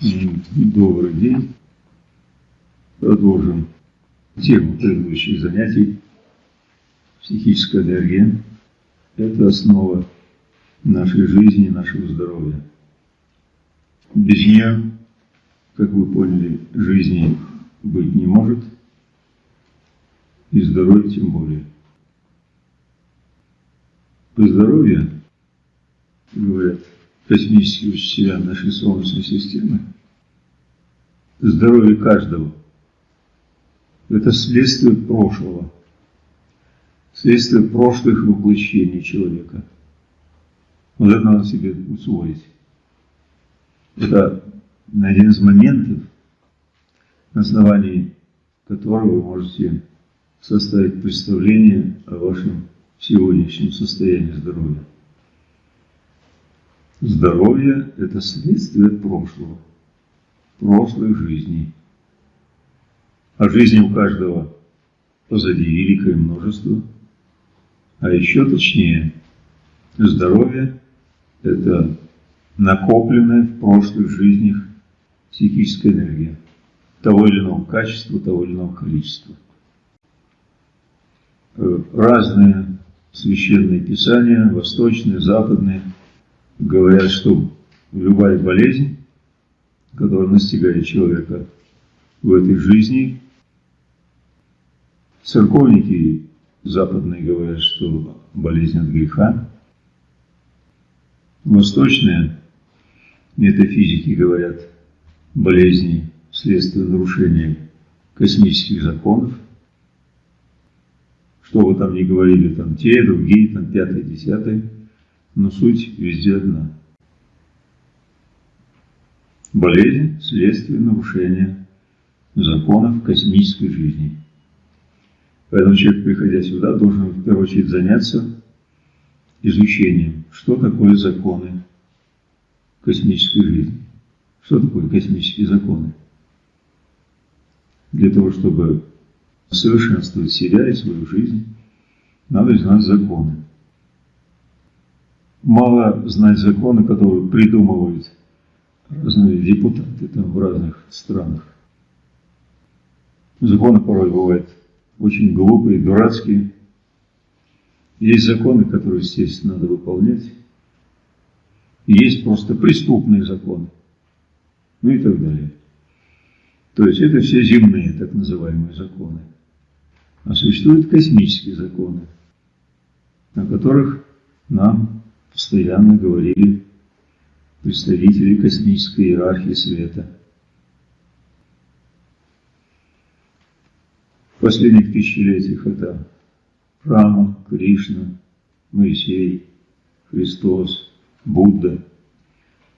Добрый день. Продолжим тему предыдущих занятий. Психическая энергия – это основа нашей жизни, нашего здоровья. Без нее, как вы поняли, жизни быть не может, и здоровья тем более. По здоровью, говорят космические учителя нашей Солнечной системы, здоровье каждого – это следствие прошлого, следствие прошлых воплощений человека. Вот это надо себе усвоить. Это один из моментов, на основании которого вы можете составить представление о вашем сегодняшнем состоянии здоровья. Здоровье – это следствие прошлого, прошлой жизни. А жизни у каждого позади великое множество. А еще точнее, здоровье – это накопленная в прошлых жизнях психическая энергия того или иного качества, того или иного количества. Э, разные священные писания, восточные, западные, говорят, что любая болезнь, которая настигает человека в этой жизни, церковники западные говорят, что болезнь от греха, восточные метафизики говорят, болезни вследствие нарушения космических законов, что вы там ни говорили, там те, другие, там пятое, десятое, но суть везде одна. Болезнь – следствие нарушения законов космической жизни. Поэтому человек, приходя сюда, должен в первую очередь заняться изучением, что такое законы космической жизни. Что такое космические законы? Для того, чтобы совершенствовать себя и свою жизнь, надо знать законы. Мало знать законы, которые придумывают разные депутаты там в разных странах. Законы порой бывают очень глупые, дурацкие. Есть законы, которые, естественно, надо выполнять. Есть просто преступные законы. Ну и так далее. То есть это все земные, так называемые законы. А существуют космические законы, о которых нам постоянно говорили представители космической иерархии света. В последних тысячелетиях это Рама, Кришна, Моисей, Христос, Будда.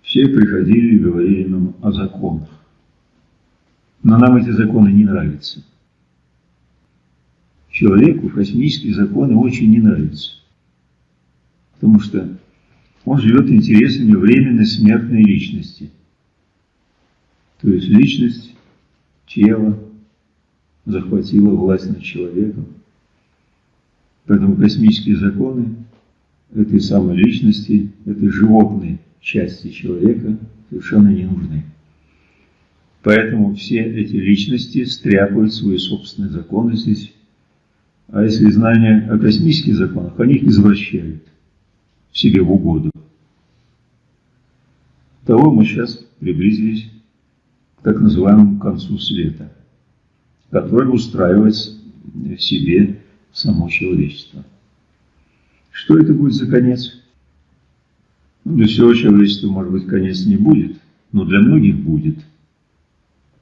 Все приходили и говорили нам о законах. Но нам эти законы не нравятся. Человеку космические законы очень не нравятся. Потому что он живет интересами временной смертной личности. То есть личность, тело захватила власть над человеком. Поэтому космические законы этой самой личности, этой животной части человека совершенно не нужны. Поэтому все эти личности стряпают свои собственные законы здесь а если знания о космических законах, они их извращают себе в угоду. Того мы сейчас приблизились к так называемому концу света, который устраивает в себе само человечество. Что это будет за конец? Ну, для всего человечества, может быть, конец не будет, но для многих будет.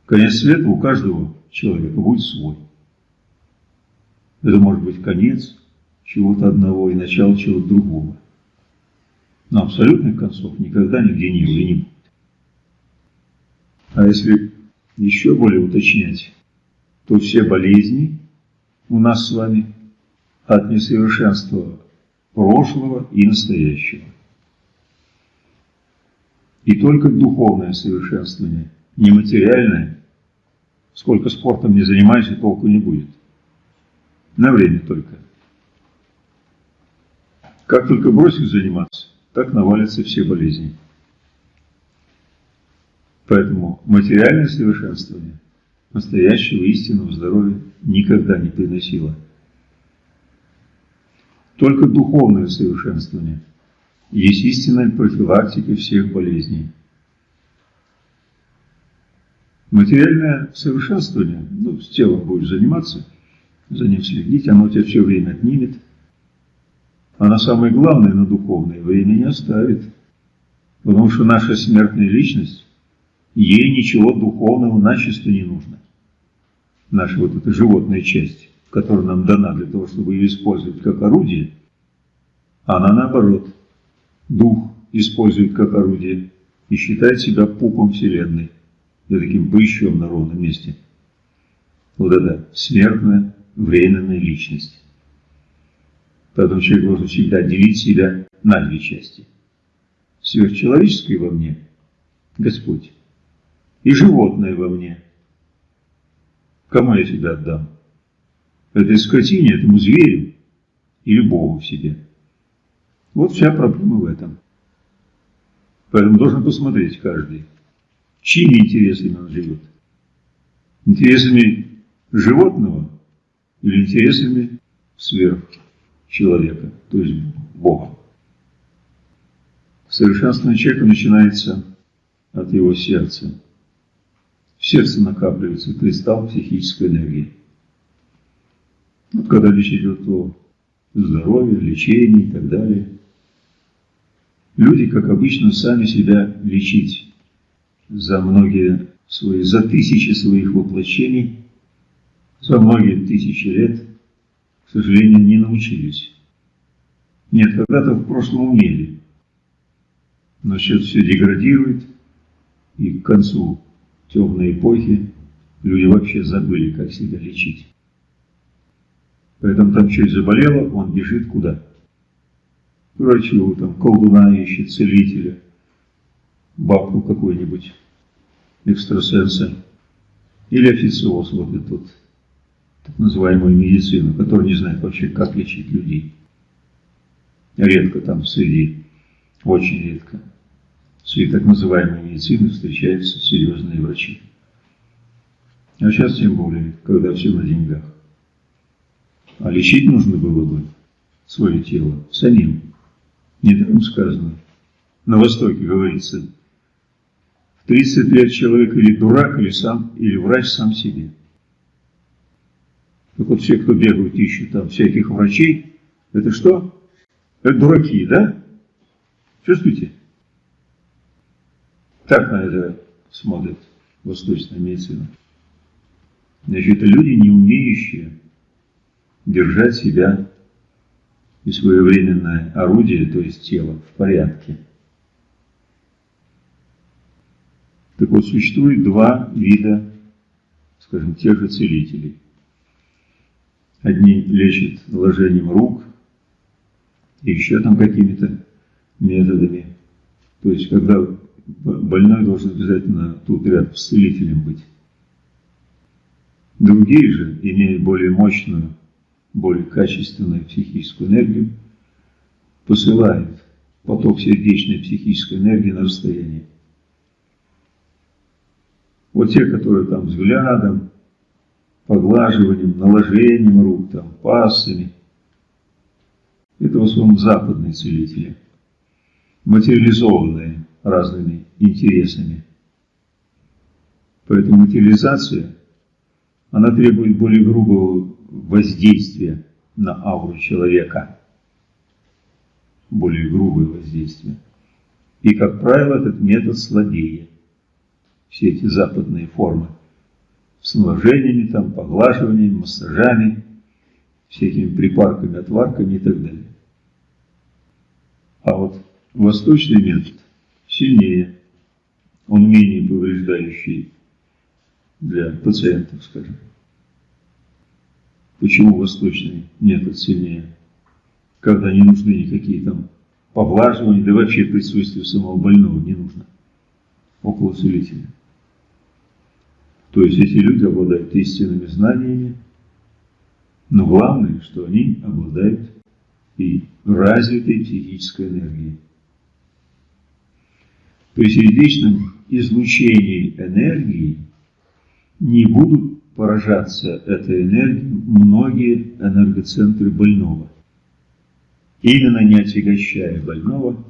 Конец света у каждого человека будет свой. Это может быть конец чего-то одного и начало чего-то другого. Но абсолютных концов никогда нигде не было и не будет. А если еще более уточнять, то все болезни у нас с вами от несовершенства прошлого и настоящего. И только духовное совершенствование, нематериальное, сколько спортом не занимайся, толку не будет. На время только. Как только бросишь заниматься, так навалятся все болезни. Поэтому материальное совершенствование настоящего истинного здоровья никогда не приносило. Только духовное совершенствование есть истинная профилактика всех болезней. Материальное совершенствование, ну, с телом будешь заниматься, за ним следить, оно тебя все время отнимет. А на самое главное, на духовное, время не оставит. Потому что наша смертная личность, ей ничего духовного начисто не нужно. Наша вот эта животная часть, которая нам дана для того, чтобы ее использовать как орудие, она наоборот, дух использует как орудие и считает себя пупом Вселенной и таким прыщом на ровном месте. Вот это смертная, временная личность. Поэтому человек должен всегда делить себя на две части. Сверхчеловеческое во мне – Господь, и животное во мне. Кому я себя отдам? Этой скотине, этому зверю или Богу в себе? Вот вся проблема в этом. Поэтому должен посмотреть каждый, чьими интересами он живет. Интересами животного или интересами сверхчеловека, то есть Бога. Совершенствование человека начинается от его сердца. В сердце накапливается кристалл психической энергии. Вот когда речь идет о здоровье, лечении и так далее, люди, как обычно, сами себя лечить за многие свои, за тысячи своих воплощений, за многие тысячи лет, сожалению, не научились. Нет, когда-то в прошлом умели, но сейчас все деградирует, и к концу темной эпохи люди вообще забыли, как себя лечить. Поэтому там человек заболело, он бежит куда? К врачу, там, колдуна ищет, целителя, бабку какой-нибудь, экстрасенса, или официоз, вот этот называемую медицину, который не знает вообще, как лечить людей. Редко там среди, очень редко среди так называемой медицины встречаются серьезные врачи. А сейчас тем более, когда все на деньгах. А лечить нужно было бы свое тело самим. Недаром сказано. На Востоке говорится, в 30 лет человек или дурак, или, сам, или врач сам себе. Так вот все, кто бегают, ищут там всяких врачей, это что? Это дураки, да? Чувствуете? Так на это смотрит восточная медицина. Значит, это люди, не умеющие держать себя и своевременное орудие, то есть тело, в порядке. Так вот, существует два вида, скажем, тех же целителей. Одни лечат ложением рук и еще там какими-то методами. То есть, когда больной должен обязательно тут рядом с целителем быть. Другие же, имея более мощную, более качественную психическую энергию, посылают поток сердечной психической энергии на расстояние. Вот те, которые там взглядом, поглаживанием, наложением рук, там, пассами, это в основном западные целители, материализованные разными интересами. Поэтому материализация, она требует более грубого воздействия на ауру человека. Более грубое воздействие. И, как правило, этот метод слабее. Все эти западные формы с наложениями, там, поглаживаниями, массажами, всякими припарками, отварками и так далее. А вот восточный метод сильнее, он менее повреждающий для пациентов, скажем. Почему восточный метод сильнее? Когда не нужны никакие там поглаживания, да вообще присутствие самого больного не нужно около целителя. То есть эти люди обладают истинными знаниями, но главное, что они обладают и развитой психической энергией. То есть сердечным излучении энергии не будут поражаться этой энергией многие энергоцентры больного. Именно не отягощая больного,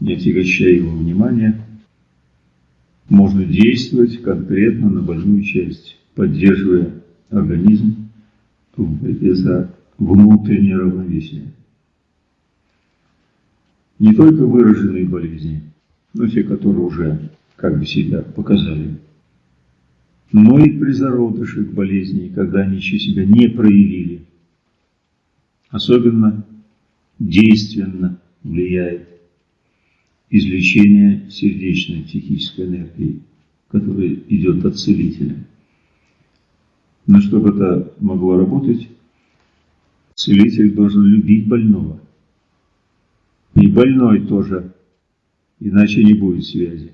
не отягощая его внимания, можно действовать конкретно на больную часть, поддерживая организм в борьбе за внутреннее равновесие. Не только выраженные болезни, но те, которые уже как бы себя показали, но и при зародышах болезней, когда они еще себя не проявили. Особенно действенно влияет излечение сердечной психической энергии, которая идет от целителя. Но чтобы это могло работать, целитель должен любить больного. И больной тоже, иначе не будет связи.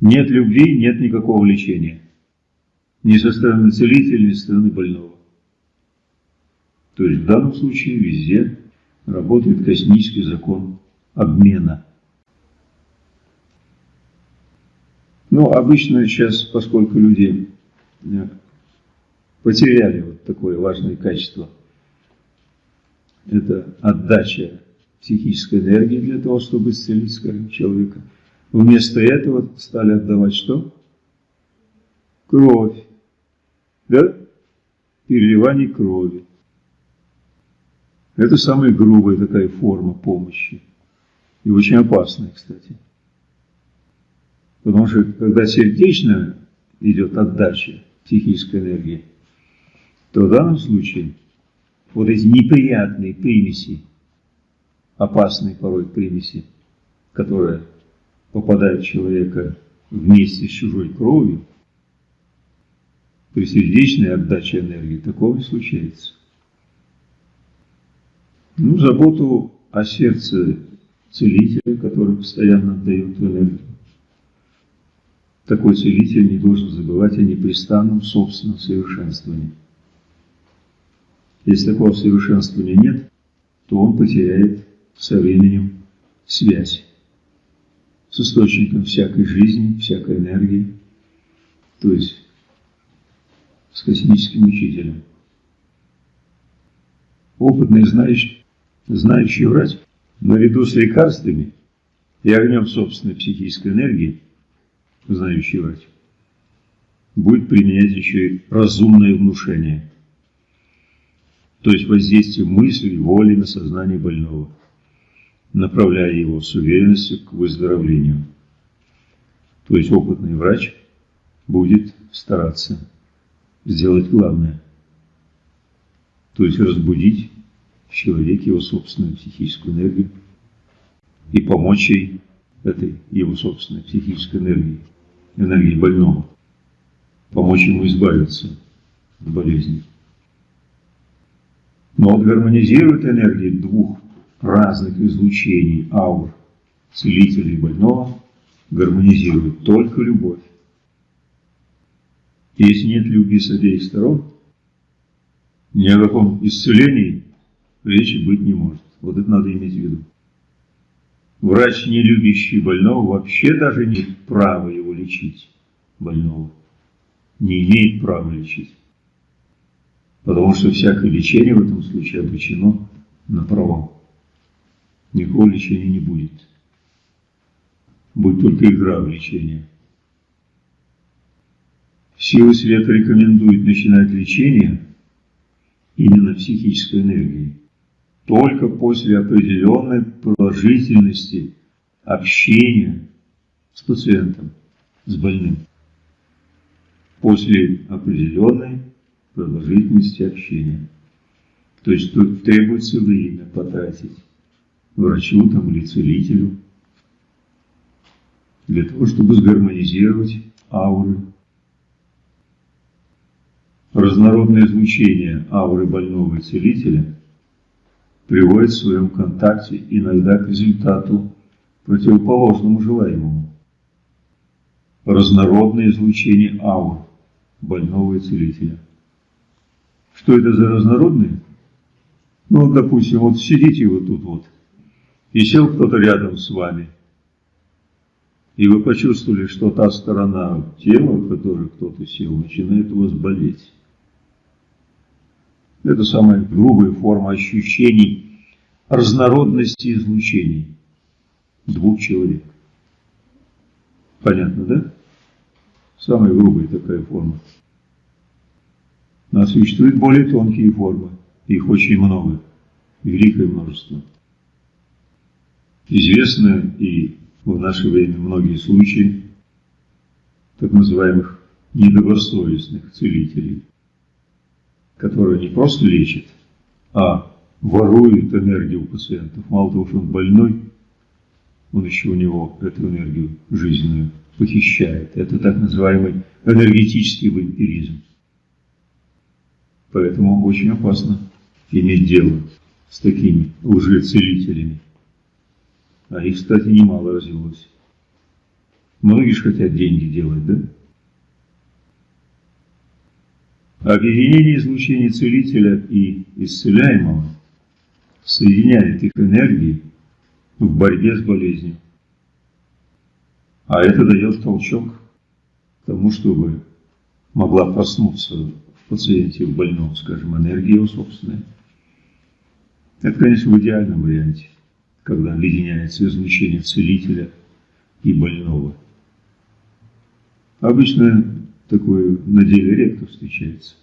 Нет любви, нет никакого лечения. Ни со стороны целителя, ни со стороны больного. То есть в данном случае везде работает космический закон обмена. Ну, обычно сейчас, поскольку люди э, потеряли вот такое важное качество, это отдача психической энергии для того, чтобы исцелить, скажем, человека. Вместо этого стали отдавать что? Кровь. Да? Переливание крови. Это самая грубая такая форма помощи. И очень опасная, кстати. Потому что когда сердечно идет отдача психической энергии, то в данном случае вот эти неприятные примеси, опасные порой примеси, которые попадают в человека вместе с чужой кровью, при сердечной отдаче энергии такого не случается. Ну, заботу о сердце целителя, который постоянно отдает энергию. Такой целитель не должен забывать о непрестанном собственном совершенствовании. Если такого совершенствования нет, то он потеряет со временем связь с источником всякой жизни, всякой энергии, то есть с космическим учителем. Опытный знающий, знающий врач наряду с лекарствами и огнем собственной психической энергии, знающий врач, будет применять еще и разумное внушение, то есть воздействие мысли, воли на сознание больного, направляя его с уверенностью к выздоровлению. То есть опытный врач будет стараться сделать главное, то есть разбудить в человеке его собственную психическую энергию и помочь ей этой его собственной психической энергии, энергии больного, помочь ему избавиться от болезни. Но он гармонизирует энергии двух разных излучений аур целителя и больного, гармонизирует только любовь. Если нет любви с обеих сторон, ни о каком исцелении речи быть не может. Вот это надо иметь в виду. Врач, не любящий больного, вообще даже не имеет права его лечить, больного. Не имеет права лечить. Потому что всякое лечение в этом случае обречено на провал. Никакого лечения не будет. Будет только игра в лечение. Силы света рекомендуют начинать лечение именно психической энергией только после определенной продолжительности общения с пациентом, с больным. После определенной продолжительности общения. То есть тут требуется время потратить врачу там, или целителю для того, чтобы сгармонизировать ауры. Разнородное звучение ауры больного и целителя – приводит в своем контакте иногда к результату противоположному желаемому. Разнородное излучение аур больного и целителя. Что это за разнородные? Ну, допустим, вот сидите вот тут вот, и сел кто-то рядом с вами. и вы почувствовали, что та сторона тела, в которой кто-то сел, начинает у вас болеть. Это самая грубая форма ощущений разнородности излучений двух человек. Понятно, да? Самая грубая такая форма. Но существуют более тонкие формы. Их очень много. Великое множество. Известно и в наше время многие случаи так называемых недобросовестных целителей, которые не просто лечат, а воруют энергию у пациентов. Мало того, что он больной, он еще у него эту энергию жизненную похищает. Это так называемый энергетический вампиризм. Поэтому очень опасно иметь дело с такими лжецелителями. А их, кстати, немало развелось. Многие же хотят деньги делать, да? Объединение излучения целителя и исцеляемого соединяет их энергии в борьбе с болезнью. А это дает толчок к тому, чтобы могла проснуться в пациенте, в больном, скажем, энергия его собственная. Это, конечно, в идеальном варианте когда объединяется излучение целителя и больного. Обычно такое на деле редко встречается.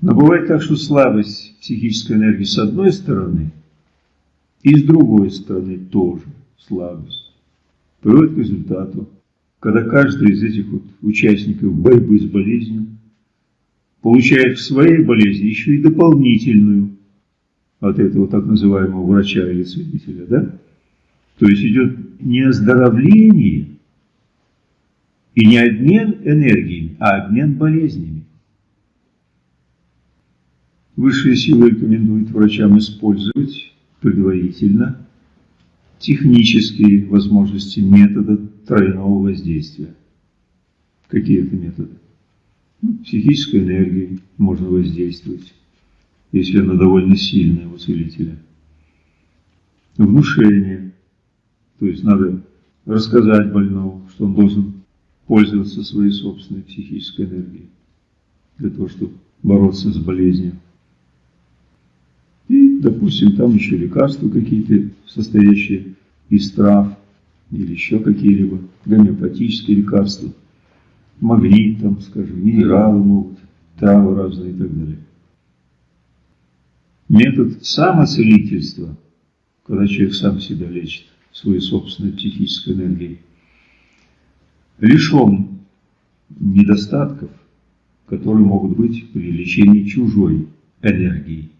Но бывает так, что слабость психической энергии с одной стороны и с другой стороны тоже слабость приводит к результату, когда каждый из этих вот участников борьбы с болезнью получает в своей болезни еще и дополнительную от этого так называемого врача или целителя, да? То есть идет не оздоровление и не обмен энергиями, а обмен болезнями. Высшие силы рекомендуют врачам использовать предварительно технические возможности метода тройного воздействия. Какие это методы? Ну, психической энергией можно воздействовать если она довольно сильная у целителя. Внушение, то есть надо рассказать больному, что он должен пользоваться своей собственной психической энергией для того, чтобы бороться с болезнью. Допустим, там еще лекарства какие-то, состоящие из трав или еще какие-либо гомеопатические лекарства, магнит, там, скажем, минералы могут, травы разные и так далее. Метод самоцелительства, когда человек сам себя лечит своей собственной психической энергией, лишен недостатков, которые могут быть при лечении чужой энергии.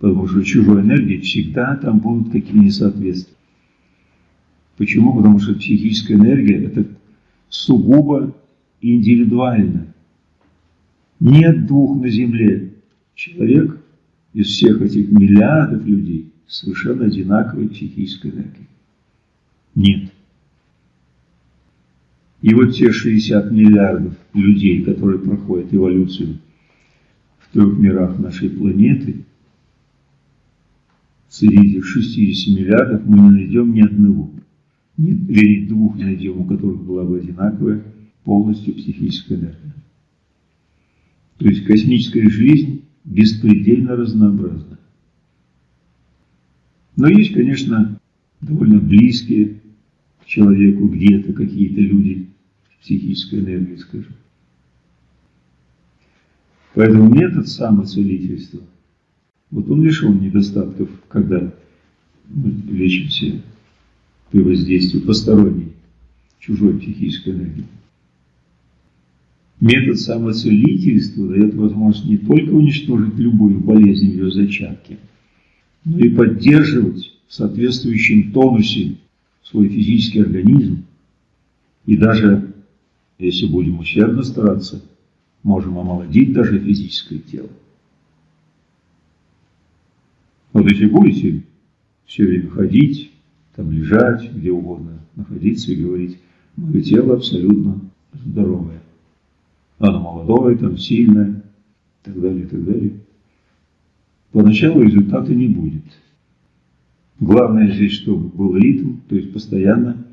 Потому что чужой энергии всегда там будут какие-то несоответствия. Почему? Потому что психическая энергия – это сугубо индивидуально. Нет двух на Земле. Человек из всех этих миллиардов людей совершенно одинаковой психической энергии? Нет. И вот те 60 миллиардов людей, которые проходят эволюцию в трех мирах нашей планеты, среди этих 60 миллиардов мы не найдем ни одного. Ни, или двух найдем, у которых была бы одинаковая полностью психическая энергия. То есть космическая жизнь беспредельно разнообразна. Но есть, конечно, довольно близкие к человеку где-то какие-то люди психической энергии, скажем. Поэтому метод самоцелительства, вот он лишен недостатков, когда мы лечимся при воздействии посторонней, чужой психической энергии. Метод самоцелительства дает возможность не только уничтожить любую болезнь в ее зачатке, но и поддерживать в соответствующем тонусе свой физический организм. И даже, если будем усердно стараться, можем омолодить даже физическое тело. Вот если будете все время ходить, там лежать, где угодно, находиться и говорить, мое тело абсолютно здоровое оно молодое, там сильное, и так далее, и так далее. Поначалу результата не будет. Главное здесь, чтобы был ритм, то есть постоянно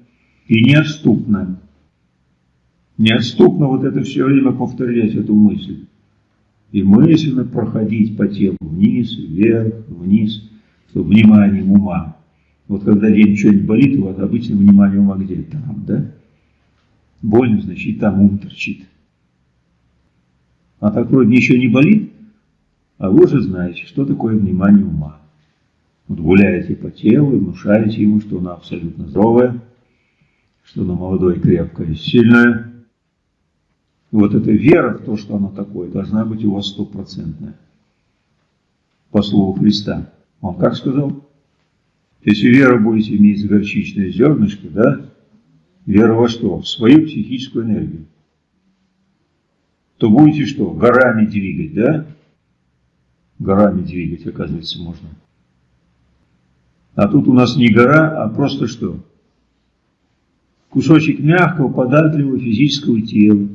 и неотступно. Неотступно вот это все время повторять эту мысль. И мысленно проходить по телу вниз, вверх, вниз, чтобы вниманием ума. Вот когда день что-нибудь болит, вас обычно внимание ума где? Там, да? Больно, значит, там ум торчит. А так вроде ничего не болит, а вы уже знаете, что такое внимание ума. Вот гуляете по телу и внушаете ему, что она абсолютно здоровая, что она молодое, крепкое, сильное. Вот эта вера в то, что оно такое, должна быть у вас стопроцентная. По слову Христа. Он как сказал? Если вера будете иметь горчичное зернышко, да, вера во что? В свою психическую энергию. То будете что? Горами двигать, да? Горами двигать, оказывается, можно. А тут у нас не гора, а просто что? Кусочек мягкого, податливого физического тела.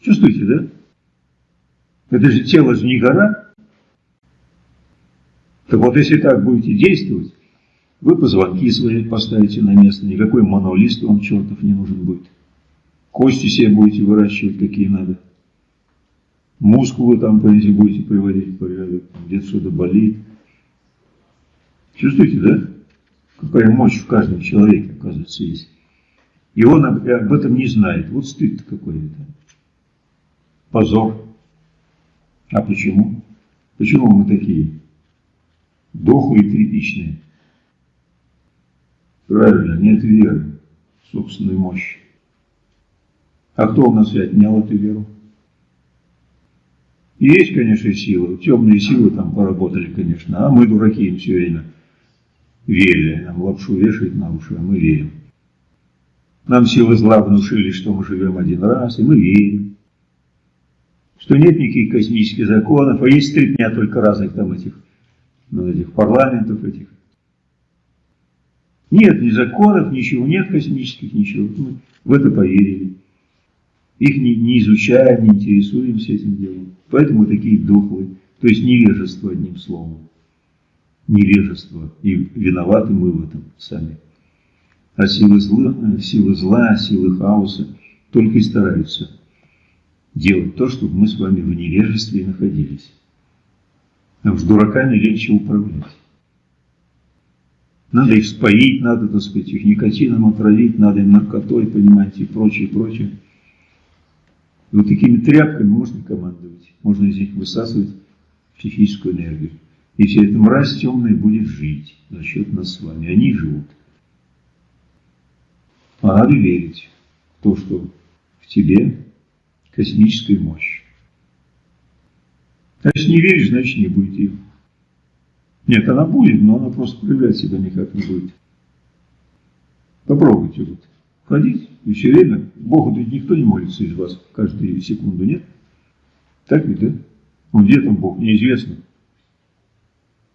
Чувствуете, да? Это же тело же не гора. Так вот, если так будете действовать, вы позвонки свои поставите на место, никакой монолист вам чертов не нужен будет. Кости себе будете выращивать, какие надо. Мускулы там, если будете приводить в порядок, где-то что-то болит. Чувствуете, да? Какая мощь в каждом человеке, оказывается, есть. И он об этом не знает. Вот стыд какой-то. Позор. А почему? Почему мы такие дохлые, тряпичные? Правильно, нет веры в собственную мощь. А кто у нас и отнял эту веру? Есть, конечно, силы, темные силы там поработали, конечно, а мы, дураки, им все время верили. Нам лапшу вешают на уши, а мы верим. Нам силы зла внушили, что мы живем один раз, и мы верим. Что нет никаких космических законов, а есть стрипня только разных там этих, ну, этих парламентов этих. Нет ни законов, ничего, нет космических, ничего. Мы в это поверили. Их не, не изучаем, не интересуемся этим делом. Поэтому мы такие дохлые. То есть невежество, одним словом. Невежество. И виноваты мы в этом сами. А силы зла, силы зла, силы хаоса только и стараются делать то, чтобы мы с вами в невежестве находились. А уж дураками легче управлять. Надо их споить, надо, так сказать, их никотином отравить, надо им наркотой, понимаете, и прочее, прочее. И вот такими тряпками можно командовать, можно из них высасывать психическую энергию. И вся эта мразь темная будет жить за счет нас с вами. Они живут. А надо верить в то, что в тебе космическая мощь. А если не веришь, значит не будет ее. Нет, она будет, но она просто проявлять себя никак не будет. Попробуйте вот ходить и все время. Богу ведь никто не молится из вас каждую секунду, нет? Так ведь, да? Ну где там Бог, неизвестно.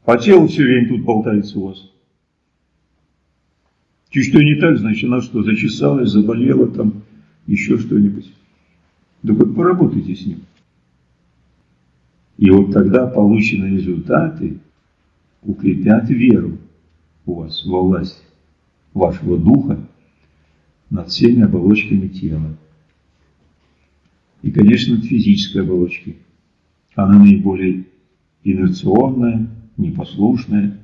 А тело все время тут болтается у вас. Чуть что не так, значит, она что, зачесалась, заболела там, еще что-нибудь. Да вот поработайте с ним. И вот тогда полученные результаты укрепят веру у вас во власть вашего духа над всеми оболочками тела. И, конечно, над физической оболочкой. Она наиболее инерционная, непослушная,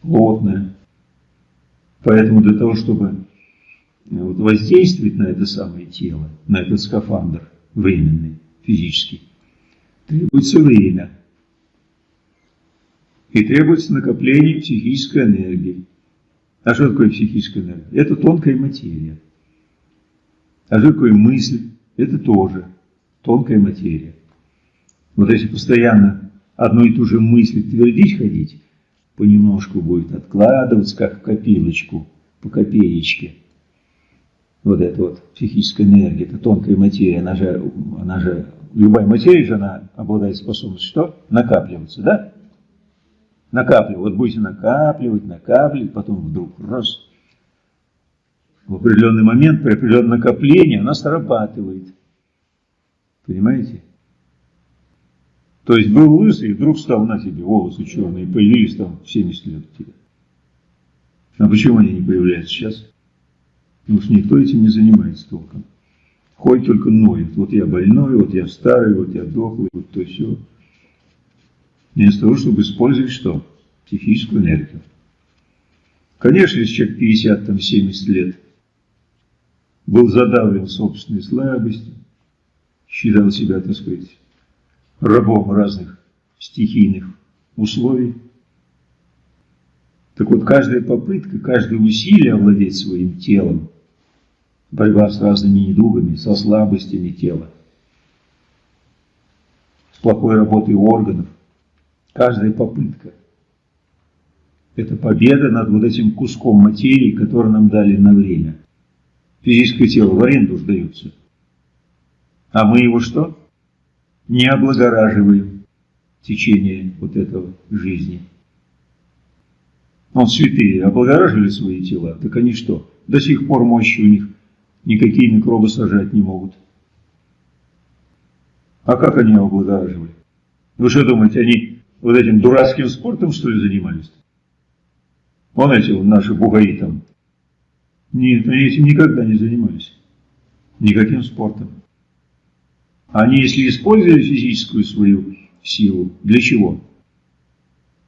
плотная. Поэтому для того, чтобы вот, воздействовать на это самое тело, на этот скафандр временный, физический, требуется время – и требуется накопление психической энергии. А что такое психическая энергия? Это тонкая материя. А что такое мысль? Это тоже тонкая материя. Вот если постоянно одну и ту же мысль твердить ходить, понемножку будет откладываться, как в копилочку, по копеечке. Вот эта вот психическая энергия, это тонкая материя, она же, она же, любая материя же, она обладает способностью что? Накапливаться, да? накапливать. Вот будете накапливать, накапливать, потом вдруг раз, в определенный момент, при определенном накоплении она срабатывает. Понимаете? То есть был лысый, и вдруг стал на тебе волосы черные, появились там в 70 лет у. А почему они не появляются сейчас? Потому что никто этим не занимается толком. Ходит только ноет. Вот я больной, вот я старый, вот я дохлый, вот то все. Вместо того, чтобы использовать что? Психическую энергию. Конечно, если человек 50, там, 70 лет был задавлен собственной слабостью, считал себя, так сказать, рабом разных стихийных условий. Так вот, каждая попытка, каждое усилие овладеть своим телом, борьба с разными недугами, со слабостями тела, с плохой работой органов, каждая попытка – это победа над вот этим куском материи, который нам дали на время. Физическое тело в аренду сдается. А мы его что? Не облагораживаем в течение вот этого жизни. Он святые облагораживали свои тела, так они что? До сих пор мощи у них никакие микробы сажать не могут. А как они его облагораживали? Вы что думаете, они вот этим дурацким спортом, что ли, занимались? Вон эти наши бугаи там. Нет, они этим никогда не занимались. Никаким спортом. Они, если использовали физическую свою силу, для чего?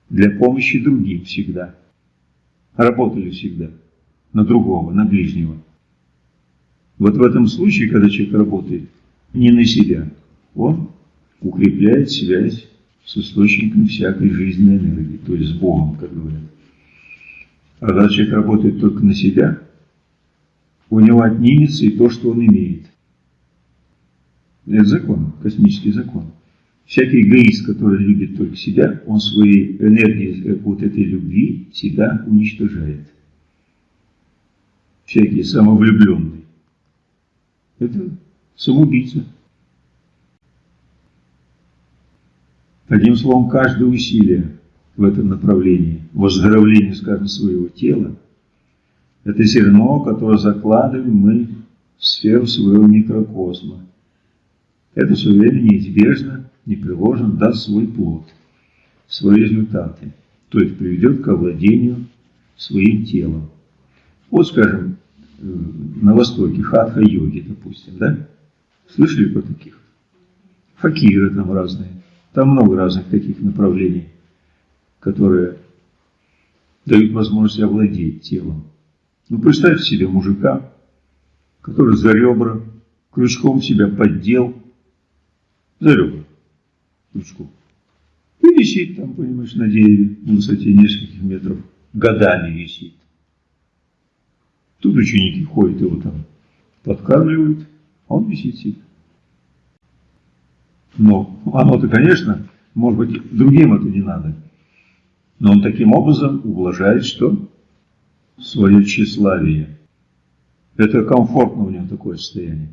Для помощи другим всегда. Работали всегда. На другого, на ближнего. Вот в этом случае, когда человек работает не на себя, он укрепляет связь с источником всякой жизненной энергии, то есть с Богом, как говорят. А когда человек работает только на себя, у него отнимется и то, что он имеет. Это закон, космический закон. Всякий эгоист, который любит только себя, он своей энергией э, вот этой любви себя уничтожает. Всякий самовлюбленный. Это самоубийца. Одним словом, каждое усилие в этом направлении, выздоровление, скажем, своего тела, это зерно, которое закладываем мы в сферу своего микрокосма. Это все время неизбежно, непреложно даст свой плод, свои результаты, то есть приведет к овладению своим телом. Вот, скажем, на Востоке хатха-йоги, допустим, да? Слышали про таких? Факиры там разные. Там много разных таких направлений, которые дают возможность овладеть телом. Ну, представьте себе мужика, который за ребра крючком себя поддел, за ребра крючком, и висит там, понимаешь, на дереве на высоте нескольких метров, годами висит. Тут ученики ходят, его там подкармливают, а он висит себе. Но оно-то, конечно, может быть, другим это не надо. Но он таким образом ублажает что? Свое тщеславие. Это комфортно у него такое состояние.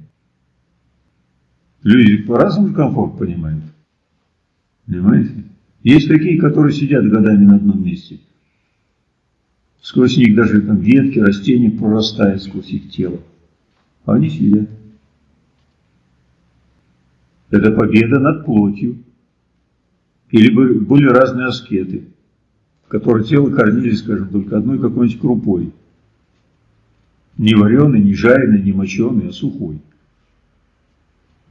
Люди по-разному комфорт понимают. Понимаете? Есть такие, которые сидят годами на одном месте. Сквозь них даже там ветки, растения прорастают сквозь их тело. А они сидят. Это победа над плотью. Или были разные аскеты, которые тело кормили, скажем, только одной какой-нибудь крупой. Не вареной, не жареной, не моченой, а сухой.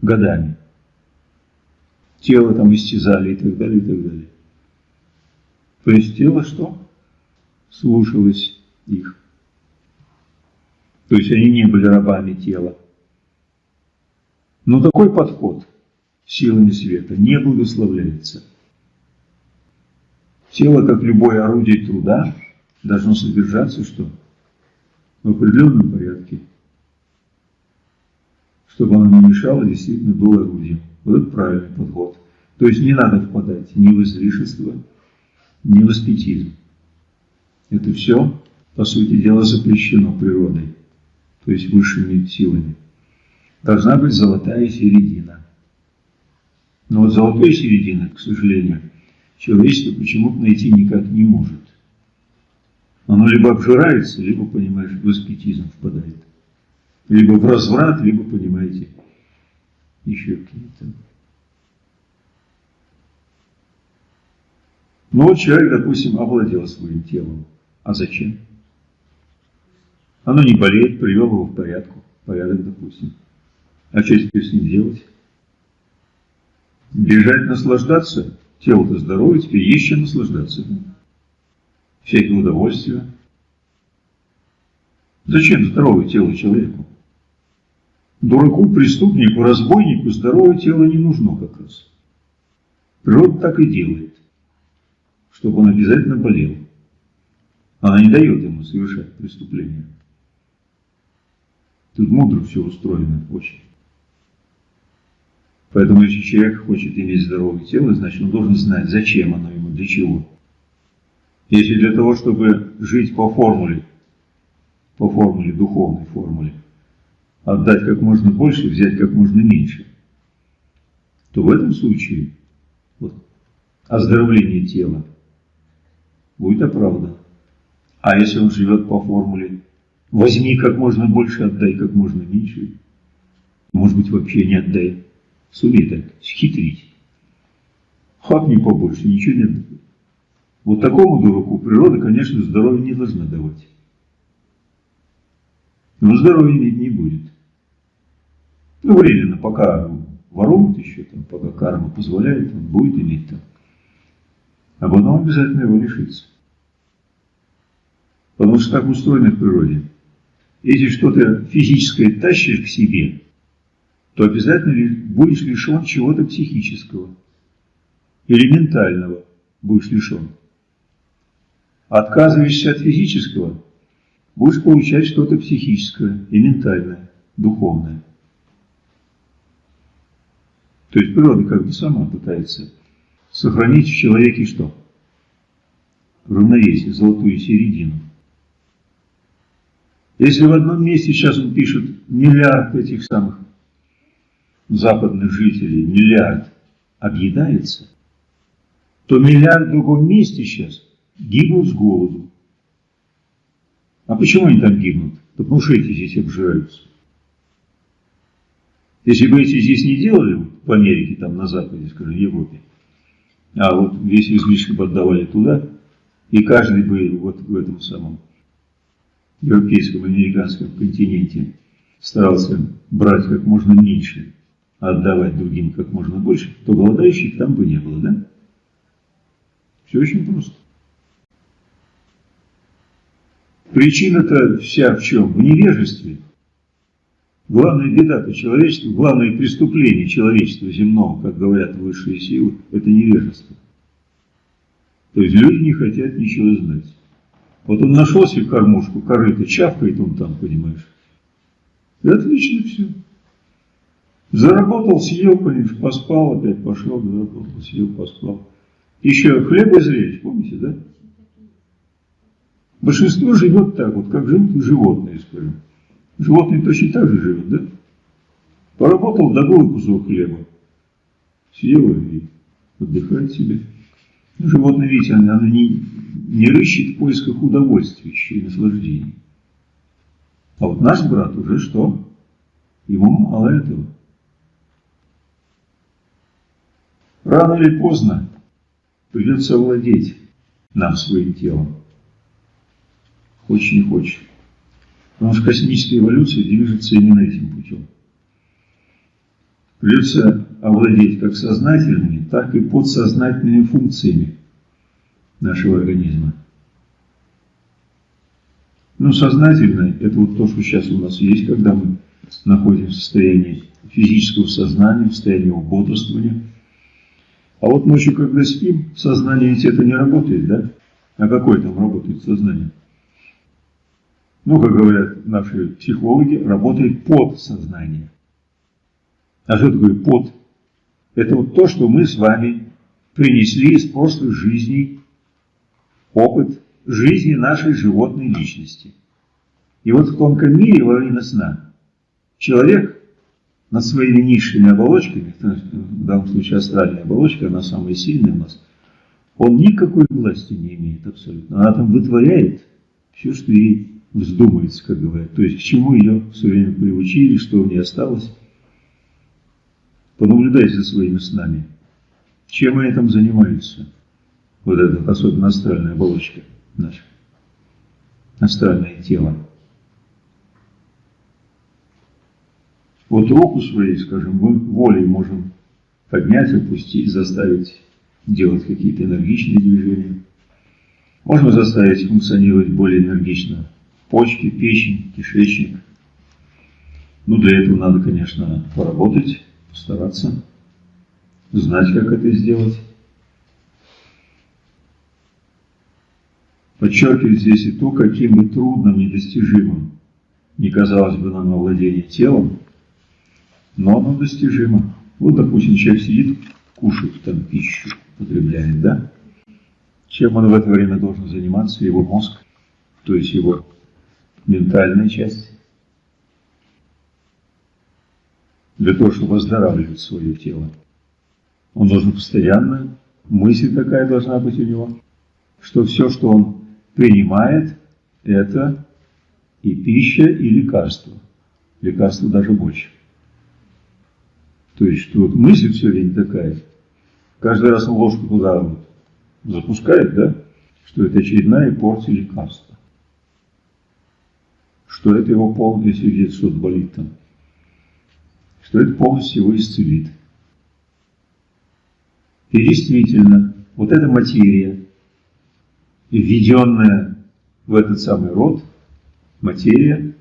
Годами. Тело там истязали и так далее, и так далее. То есть тело что? Слушалось их. То есть они не были рабами тела. Но такой подход силами света не благословляется. Тело, как любое орудие труда, должно содержаться что? В определенном порядке. Чтобы оно не мешало, действительно было орудием. Вот это правильный подход. То есть не надо впадать ни в излишество, ни в аскетизм. Это все, по сути дела, запрещено природой, то есть высшими силами. Должна быть золотая середина. Но вот золотой середины, к сожалению, человечество почему-то найти никак не может. Оно либо обжирается, либо, понимаешь, в аскетизм впадает. Либо в разврат, либо, понимаете, еще какие-то. Но человек, допустим, овладел своим телом. А зачем? Оно не болеет, привел его в порядку, порядок, допустим. А что теперь с ним делать? Бежать наслаждаться? Тело-то здоровое, теперь есть наслаждаться. Всякие удовольствия. Зачем здоровое тело человеку? Дураку, преступнику, разбойнику здоровое тело не нужно как раз. Природа так и делает, чтобы он обязательно болел. Она не дает ему совершать преступления. Тут мудро все устроено очень. Поэтому если человек хочет иметь здоровое тело, значит он должен знать, зачем оно ему, для чего. Если для того, чтобы жить по формуле, по формуле, духовной формуле, отдать как можно больше, взять как можно меньше, то в этом случае вот, оздоровление тела будет оправдано. А если он живет по формуле возьми как можно больше, отдай как можно меньше, может быть вообще не отдай, сумей так схитрить, хапни побольше, ничего не отдай. Вот такому дураку природа, конечно, здоровья не должна давать. Но здоровья иметь не будет. Ну, временно, пока ворует еще, там, пока карма позволяет, он будет иметь там. А потом обязательно его лишится. Потому что так устроено в природе. Если что-то физическое тащишь к себе, то обязательно будешь лишен чего-то психического. Элементального будешь лишен. Отказываешься от физического, будешь получать что-то психическое и ментальное, духовное. То есть природа как бы сама пытается сохранить в человеке что? Равновесие, золотую середину. Если в одном месте сейчас он пишет миллиард этих самых западных жителей, миллиард объедается, то миллиард в другом месте сейчас гибнут с голоду. А почему они там гибнут? Да потому что эти здесь обжираются. Если бы эти здесь не делали, в Америке, там на Западе, скажем, в Европе, а вот весь излишек бы отдавали туда, и каждый бы вот в этом самом европейском, американском континенте старался брать как можно меньше, а отдавать другим как можно больше, то голодающих там бы не было, да? Все очень просто. Причина-то вся в чем? В невежестве. Главная беда-то человечества, главное преступление человечества земного, как говорят высшие силы, это невежество. То есть люди не хотят ничего знать. Вот он нашел себе кормушку, корыто, чавкает он там, понимаешь. И отлично все. Заработал, съел, понимаешь, поспал, опять пошел, заработал, съел, поспал. Еще хлеб изречь, помните, да? Большинство живет так, вот как живут животные, скажем. Животные точно так же живут, да? Поработал, добыл кусок хлеба, съел и отдыхает себе. Животное, видите, оно, оно не, не рыщет в поисках удовольствия и наслаждений. А вот наш брат уже что? Ему мало этого. Рано или поздно придется овладеть нам своим телом. Хочешь не хочешь. Потому что космическая эволюция движется именно этим путем. Придется овладеть как сознательными, так и подсознательными функциями нашего организма. Ну, сознательное – это вот то, что сейчас у нас есть, когда мы находимся в состоянии физического сознания, в состоянии бодрствования. А вот ночью, когда спим, сознание ведь это не работает, да? А какое там работает сознание? Ну, как говорят наши психологи, работает подсознание. А что такое под? Это вот то, что мы с вами принесли из прошлых жизней опыт жизни нашей животной личности. И вот в тонком мире во время сна человек над своими низшими оболочками, в данном случае астральная оболочка, она самая сильная у нас, он никакой власти не имеет абсолютно. Она там вытворяет все, что ей вздумается, как говорят. То есть к чему ее все время приучили, что у нее осталось. Понаблюдайте за своими снами. Чем они там занимаются? Вот эта особенно астральная оболочка наша. Астральное тело. Вот руку своей, скажем, мы волей можем поднять, опустить, заставить делать какие-то энергичные движения. Можно заставить функционировать более энергично почки, печень, кишечник. Ну, для этого надо, конечно, поработать, постараться, знать, как это сделать. Подчеркивать здесь и то, каким бы трудным, недостижимым не казалось бы нам овладение телом, но оно достижимо. Вот, допустим, человек сидит, кушает там пищу, потребляет, да? Чем он в это время должен заниматься? Его мозг, то есть его ментальная часть. Для того, чтобы оздоравливать свое тело. Он должен постоянно, мысль такая должна быть у него, что все, что он принимает, это и пища, и лекарство. Лекарство даже больше. То есть, что вот мысль все время такая, каждый раз он ложку туда вот запускает, да, что это очередная порция лекарства. Что это его полностью, если где-то что-то болит там, что это полностью его исцелит. И действительно, вот эта материя, введенная в этот самый род, материя,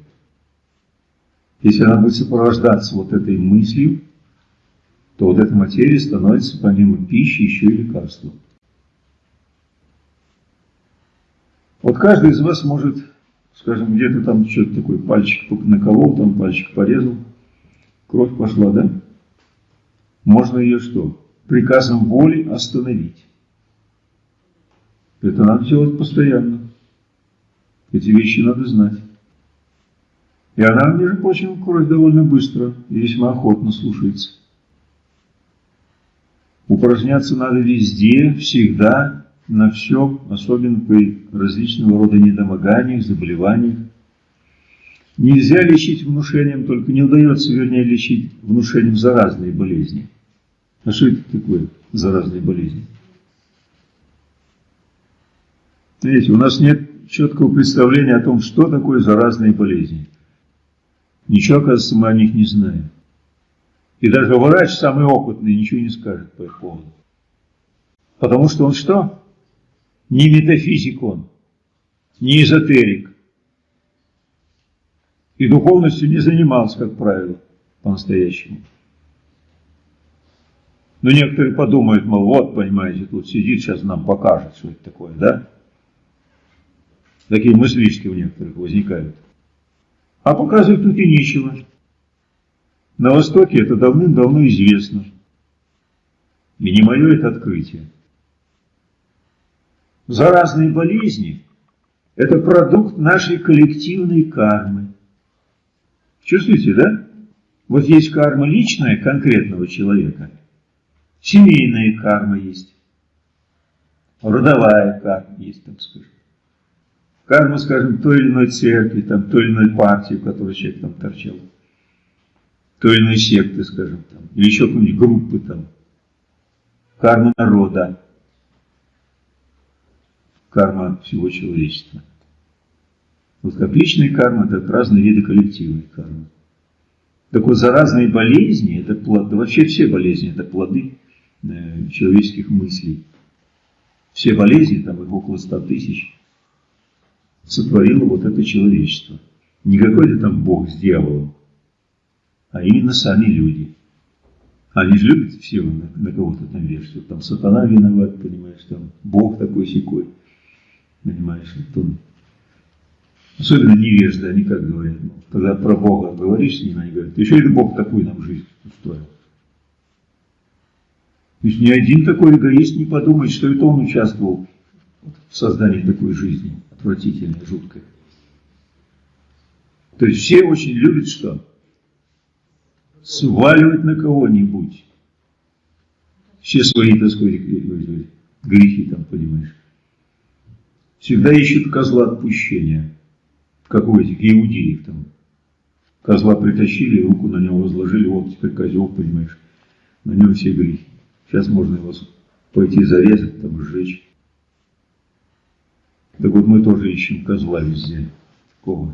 если она будет сопровождаться вот этой мыслью, то вот эта материя становится помимо пищи еще и лекарством. Вот каждый из вас может, скажем, где-то там что-то такое, пальчик наколол, там пальчик порезал, кровь пошла, да? Можно ее что? Приказом воли остановить. Это надо делать постоянно. Эти вещи надо знать. И она, между прочим, кровь довольно быстро и весьма охотно слушается. Упражняться надо везде, всегда, на все, особенно при различного рода недомоганиях, заболеваниях. Нельзя лечить внушением, только не удается, вернее, лечить внушением заразные болезни. А что это такое, заразные болезни? Видите, у нас нет четкого представления о том, что такое заразные болезни. Ничего, оказывается, мы о них не знаем. И даже врач, самый опытный, ничего не скажет по их поводу. Потому что он что? Не метафизик он, не эзотерик. И духовностью не занимался, как правило, по-настоящему. Но некоторые подумают, мол, вот, понимаете, тут сидит, сейчас нам покажет, что это такое, да? Такие мыслишки у некоторых возникают. А показывать тут и нечего. На Востоке это давным-давно известно. И не мое это открытие. Заразные болезни – это продукт нашей коллективной кармы. Чувствуете, да? Вот есть карма личная конкретного человека, семейная карма есть, родовая карма есть, так скажем. Карма, скажем, той или иной церкви, там, той или иной партии, в которой человек там торчал той или иной секты, скажем, там, или еще какой-нибудь группы там, карма народа, карма всего человечества. Вот как личная карма, так разные виды коллективной кармы. Так вот, заразные болезни, это плод, да вообще все болезни, это плоды э, человеческих мыслей. Все болезни, там их около ста тысяч, сотворило вот это человечество. Не какой-то там Бог с дьяволом, а именно сами люди. Они же любят все на, на кого-то там вешать. Там сатана виноват, понимаешь, там Бог такой секой. Понимаешь, вот он. Особенно невежды, они как говорят, когда про Бога говоришь с ними, они говорят, еще и Бог такой нам жизнь устроил. То есть ни один такой эгоист не подумает, что это он участвовал в создании такой жизни, отвратительной, жуткой. То есть все очень любят что? сваливать на кого-нибудь. Все свои, так сказать, грехи там, понимаешь. Всегда ищут козла отпущения, как у этих иудеев там. Козла притащили, руку на него возложили, вот теперь козел, понимаешь, на нем все грехи. Сейчас можно его пойти зарезать, там, сжечь. Так вот мы тоже ищем козла везде. Такого.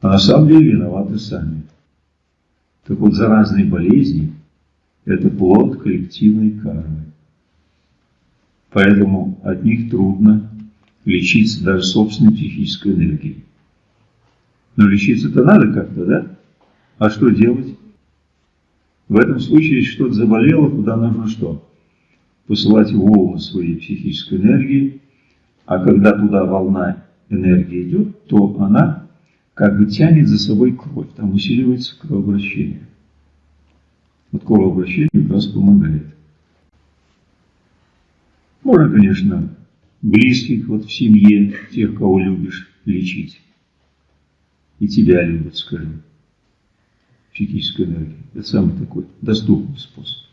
А на самом деле виноваты сами. Так вот, заразные болезни – это плод коллективной кармы. Поэтому от них трудно лечиться даже собственной психической энергией. Но лечиться-то надо как-то, да? А что делать? В этом случае, если что-то заболело, туда нужно что? Посылать волны своей психической энергии, а когда туда волна энергии идет, то она как бы тянет за собой кровь, там усиливается кровообращение. Вот кровообращение как раз помогает. Можно, конечно, близких вот в семье, тех, кого любишь, лечить и тебя любят, скажем. Психическая энергия. Это самый такой доступный способ.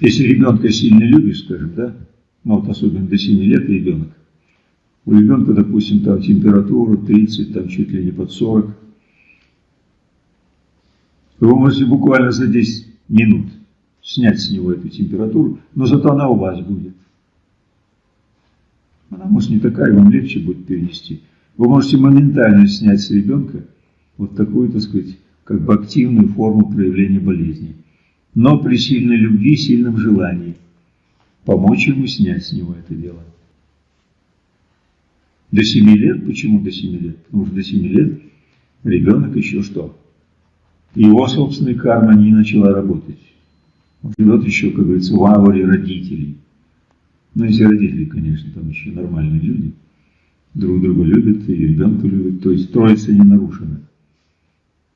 Если ребенка сильно любишь, скажем, да, ну вот особенно до 7 лет ребенок, у ребенка, допустим, там температура 30, там чуть ли не под 40, вы можете буквально за 10 минут снять с него эту температуру, но зато она у вас будет. Она, может, не такая, вам легче будет перенести. Вы можете моментально снять с ребенка вот такую, так сказать, как бы активную форму проявления болезни. Но при сильной любви, сильном желании помочь ему снять с него это дело. До 7 лет, почему до 7 лет? Потому что до 7 лет ребенок еще что? Его собственная карма не начала работать. Он живет еще, как говорится, в ауре родителей. Ну, если родители, конечно, там еще нормальные люди – друг друга любят и ребенка любят. То есть троица не нарушена.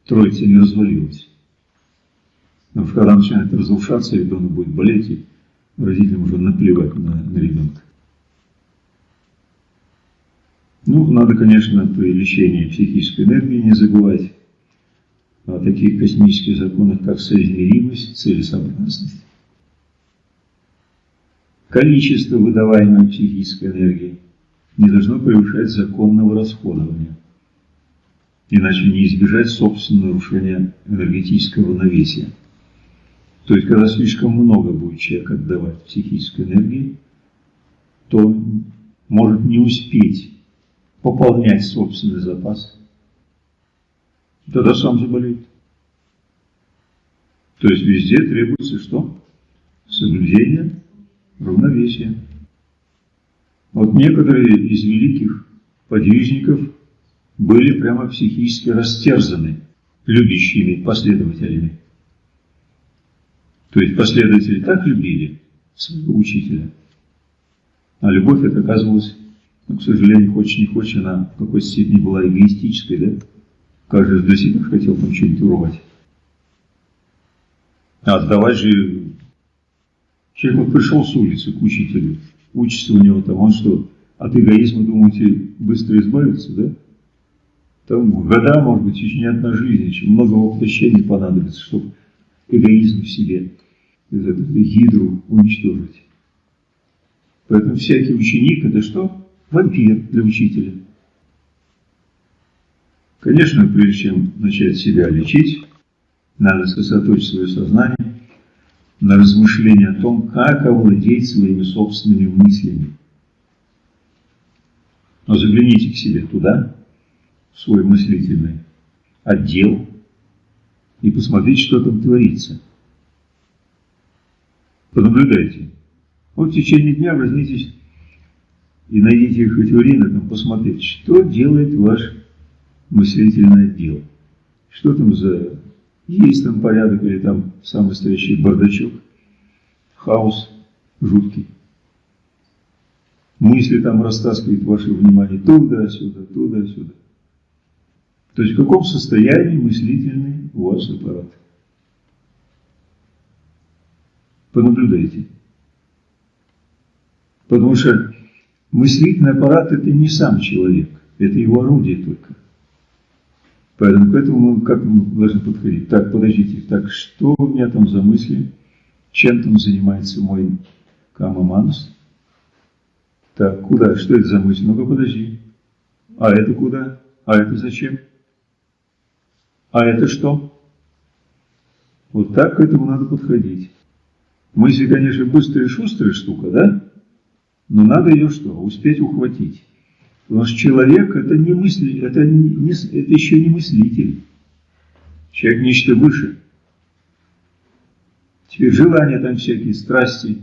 Троица не развалилась. Но когда начинает разрушаться, ребенок будет болеть, и родителям уже наплевать на, на ребенка. Ну, надо, конечно, при лечении психической энергии не забывать о таких космических законах, как соизмеримость, целесообразность. Количество выдаваемой психической энергии – не должно превышать законного расходования, иначе не избежать собственного нарушения энергетического равновесия. То есть, когда слишком много будет человек отдавать психической энергии, то может не успеть пополнять собственный запас. Тогда сам заболеет. То есть везде требуется что? Соблюдение равновесия. Вот некоторые из великих подвижников были прямо психически растерзаны любящими последователями. То есть последователи так любили своего учителя, а любовь это оказывалась, ну, к сожалению, хочешь не хочешь, она в какой-то степени была эгоистической, да? Каждый для себя хотел там что-нибудь урвать. А отдавать же... Человек вот пришел с улицы к учителю, учится у него там, он что, от эгоизма, думаете, быстро избавиться, да? Там года, может быть, еще не одна жизнь, еще много воплощений понадобится, чтобы эгоизм в себе, этого гидру уничтожить. Поэтому всякий ученик – это что? Вампир для учителя. Конечно, прежде чем начать себя лечить, надо сосредоточить свое сознание на размышление о том, как овладеть своими собственными мыслями. Но загляните к себе туда, в свой мыслительный отдел, и посмотрите, что там творится. Понаблюдайте. Вот в течение дня возьмитесь и найдите хоть время там посмотреть, что делает ваш мыслительный отдел. Что там за есть там порядок или там самый настоящий бардачок, хаос жуткий. Мысли там растаскивают ваше внимание туда-сюда, туда-сюда. То есть в каком состоянии мыслительный у вас аппарат? Понаблюдайте. Потому что мыслительный аппарат это не сам человек, это его орудие только. Поэтому к мы как мы должны подходить? Так, подождите, так что у меня там за мысли? Чем там занимается мой Камаманус? Так, куда? Что это за мысль? Ну-ка, подожди. А это куда? А это зачем? А это что? Вот так к этому надо подходить. Мысли, конечно, быстрая и шустрая штука, да? Но надо ее что? Успеть ухватить. Потому что человек это не мысли, это, не, это еще не мыслитель. Человек нечто выше. Теперь желания там всякие, страсти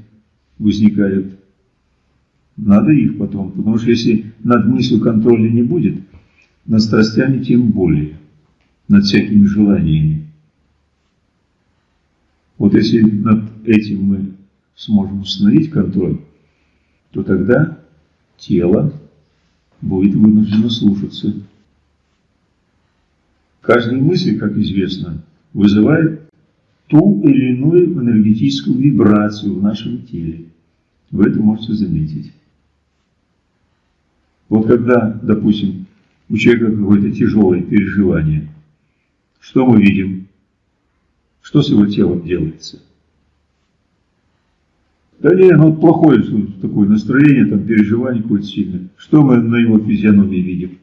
возникают. Надо их потом, потому что если над мыслью контроля не будет, над страстями тем более, над всякими желаниями. Вот если над этим мы сможем установить контроль, то тогда тело будет вынуждено слушаться. Каждая мысль, как известно, вызывает ту или иную энергетическую вибрацию в нашем теле. Вы это можете заметить. Вот когда, допустим, у человека какое-то тяжелое переживание, что мы видим? Что с его телом делается? Да не, ну плохое такое настроение, там переживание какое-то сильное. Что мы на его физиономии видим?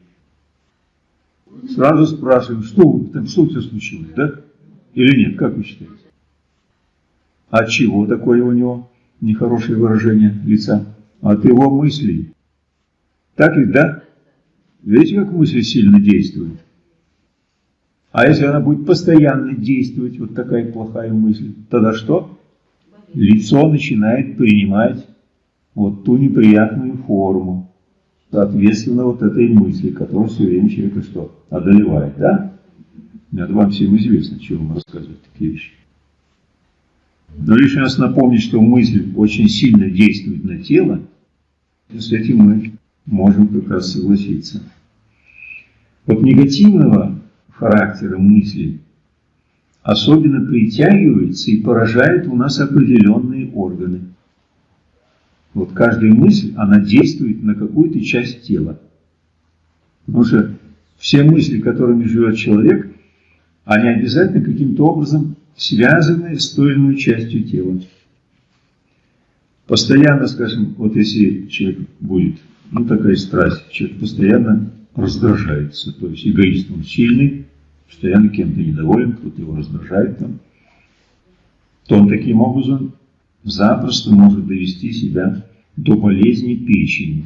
Сразу спрашиваем, что, там, что у тебя случилось, да? Или нет, как вы считаете? А чего такое у него нехорошее выражение лица? От его мыслей. Так ведь, да? Видите, как мысль сильно действует? А если она будет постоянно действовать, вот такая плохая мысль, тогда что? Лицо начинает принимать вот ту неприятную форму, соответственно вот этой мысли, которая все время человека что? Одолевает, да? Это вам всем известно, чего вам рассказывать такие вещи. Но лишний раз напомнить, что мысль очень сильно действует на тело, и с этим мы можем как раз согласиться. Вот негативного характера мысли особенно притягивается и поражает у нас определенные органы. Вот каждая мысль, она действует на какую-то часть тела. Потому что все мысли, которыми живет человек, они обязательно каким-то образом связаны с той или иной частью тела. Постоянно, скажем, вот если человек будет, ну такая страсть, человек постоянно раздражается, то есть эгоист он сильный, постоянно кем-то недоволен, кто-то его раздражает там, то он таким образом запросто может довести себя до болезни печени.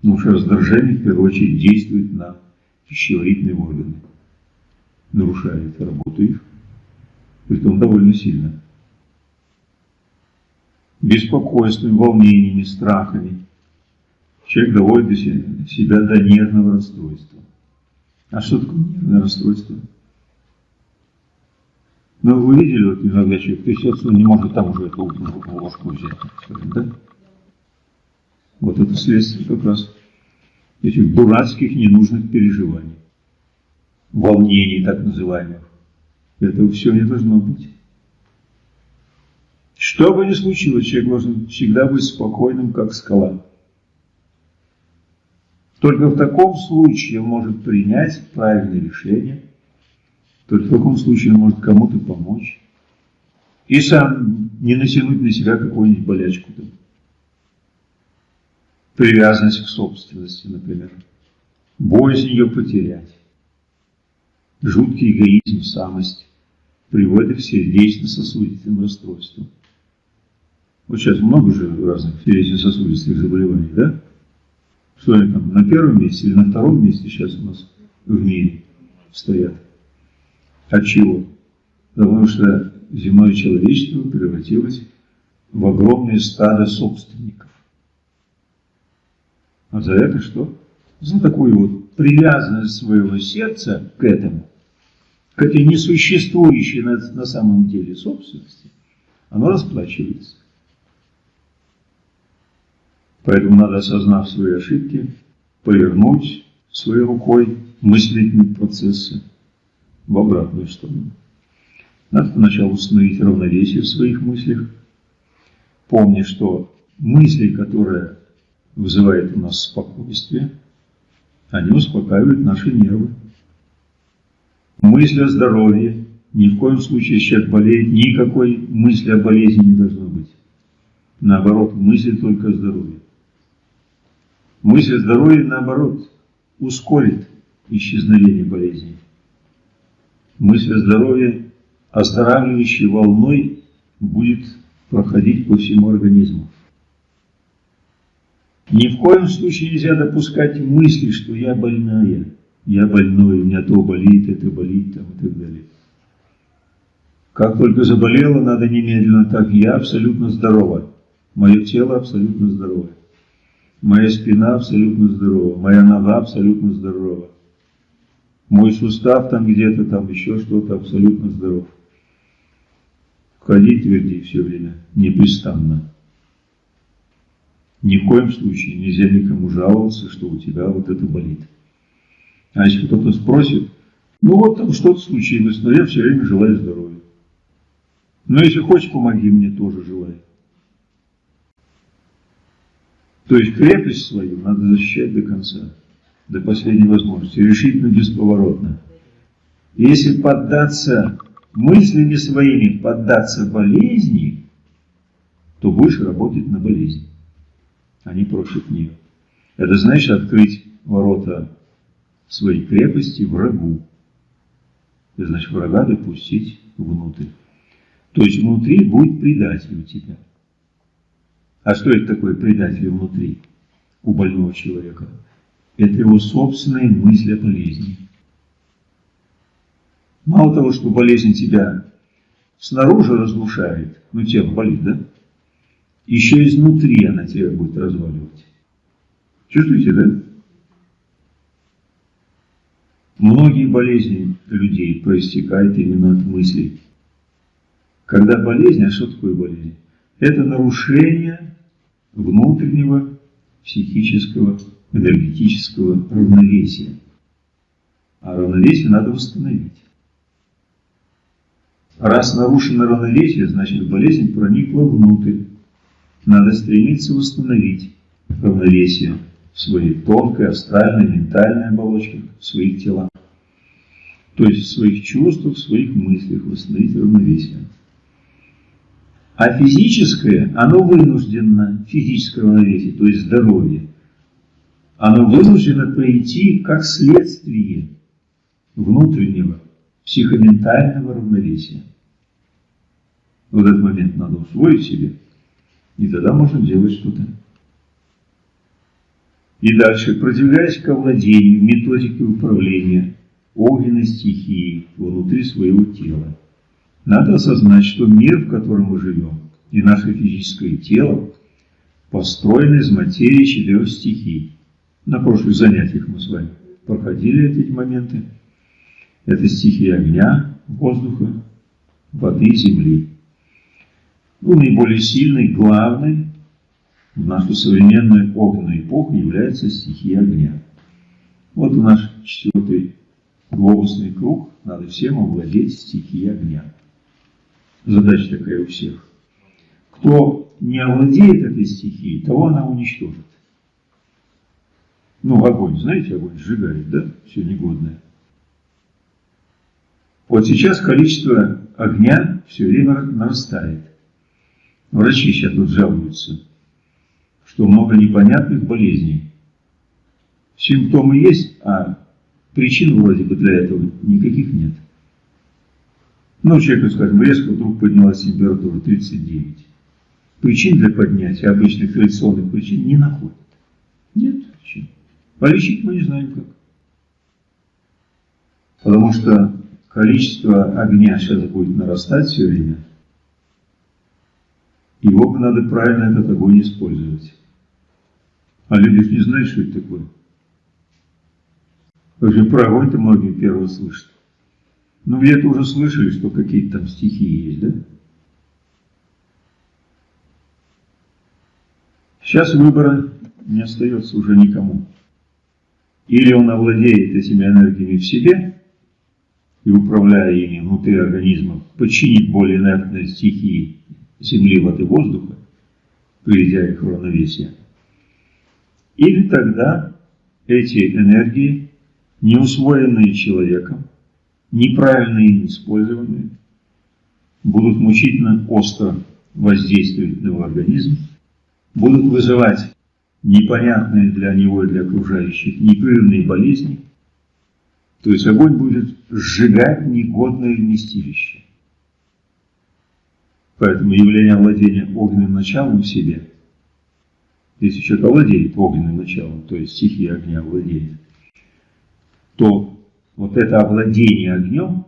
Потому что раздражение в первую очередь действует на пищеварительные органы, нарушает работу их притом довольно сильно. Беспокойством, волнениями, страхами. Человек доводит себя до нервного расстройства. А что такое нервное расстройство? Ну, вы видели, вот иногда человек трясется, он не может там уже эту ложку взять, да? Вот это следствие как раз этих дурацких ненужных переживаний, волнений так называемых. Этого все не должно быть. Что бы ни случилось, человек должен всегда быть спокойным, как скала. Только в таком случае он может принять правильное решение, только в таком случае он может кому-то помочь и сам не натянуть на себя какую-нибудь болячку. Там. Привязанность к собственности, например. Боязнь ее потерять. Жуткий эгоизм, самость приводит к сердечно-сосудистым расстройствам. Вот сейчас много же разных сердечно-сосудистых заболеваний, да? Что они там, на первом месте или на втором месте сейчас у нас в мире стоят? От чего? Потому что земное человечество превратилось в огромное стадо собственников. А за это что? За такую вот привязанность своего сердца к этому к этой несуществующей на, на самом деле собственности, оно расплачивается. Поэтому надо, осознав свои ошибки, повернуть своей рукой мыслительные процессы в обратную сторону. Надо сначала установить равновесие в своих мыслях, помня, что мысли, которые вызывают у нас спокойствие, они успокаивают наши нервы. Мысль о здоровье. Ни в коем случае, человек болеет, никакой мысли о болезни не должно быть. Наоборот, мысль только о здоровье. Мысль о здоровье, наоборот, ускорит исчезновение болезни. Мысль о здоровье оздоравливающей волной будет проходить по всему организму. Ни в коем случае нельзя допускать мысли, что я больная я больной, у меня то болит, это болит, там, и так далее. Как только заболела, надо немедленно так, я абсолютно здорова. Мое тело абсолютно здоровое. Моя спина абсолютно здорова. Моя нога абсолютно здорова. Мой сустав там где-то, там еще что-то абсолютно здоров. Входи, тверди все время, непрестанно. Ни в коем случае нельзя никому жаловаться, что у тебя вот это болит. А если кто-то спросит, ну вот там что-то случилось, но я все время желаю здоровья. Но если хочешь, помоги мне, тоже желаю. То есть крепость свою надо защищать до конца, до последней возможности, решительно, бесповоротно. Если поддаться мыслями своими, поддаться болезни, то будешь работать на болезнь, а не против нее. Это значит открыть ворота своей крепости врагу. Это значит врага допустить внутрь. То есть внутри будет предатель у тебя. А что это такое предатель внутри у больного человека? Это его собственные мысли о болезни. Мало того, что болезнь тебя снаружи разрушает, ну тело болит, да? Еще изнутри она тебя будет разваливать. Чувствуете, да? Многие болезни людей проистекают именно от мыслей. Когда болезнь, а что такое болезнь? Это нарушение внутреннего психического, энергетического равновесия. А равновесие надо восстановить. Раз нарушено равновесие, значит болезнь проникла внутрь. Надо стремиться восстановить равновесие в своей тонкой, астральной, ментальной оболочке, в своих телах. То есть в своих чувствах, в своих мыслях восстановить равновесие. А физическое, оно вынуждено, физическое равновесие, то есть здоровье, оно вынуждено прийти как следствие внутреннего психоментального равновесия. В этот момент надо усвоить себе, и тогда можно делать что-то. И дальше, продвигаясь к овладению методикой управления огненной стихией внутри своего тела, надо осознать, что мир, в котором мы живем, и наше физическое тело построены из материи четырех стихий. На прошлых занятиях мы с вами проходили эти моменты. Это стихии огня, воздуха, воды, земли. Ну, наиболее сильной, главной в нашу современную огненную эпоху является стихия огня. Вот наш четвертый глобусный круг, надо всем овладеть стихией огня. Задача такая у всех. Кто не овладеет этой стихией, того она уничтожит. Ну, огонь, знаете, огонь сжигает, да, все негодное. Вот сейчас количество огня все время нарастает. Врачи сейчас тут жалуются, что много непонятных болезней. Симптомы есть, а причин вроде бы для этого никаких нет. Ну, человеку, скажем, резко вдруг поднялась температура 39. Причин для поднятия обычных традиционных причин не находят. Нет причин. Полечить мы не знаем как. Потому что количество огня сейчас будет нарастать все время. Его надо правильно этот огонь использовать. А люди не знают, что это такое. Вообще про огонь-то многие первые слышат. Ну, где-то уже слышали, что какие-то там стихии есть, да? Сейчас выбора не остается уже никому. Или он овладеет этими энергиями в себе и, управляя ими внутри организма, подчинит более инертные стихии земли, воды, воздуха, приведя их в равновесие. Или тогда эти энергии, не усвоенные человеком, неправильно им использованные, будут мучительно остро воздействовать на его организм, будут вызывать непонятные для него и для окружающих непрерывные болезни, то есть огонь будет сжигать негодное вместилище. Поэтому явление владения огненным началом в себе, если человек овладеет огненным началом, то есть стихия огня владеет, то вот это овладение огнем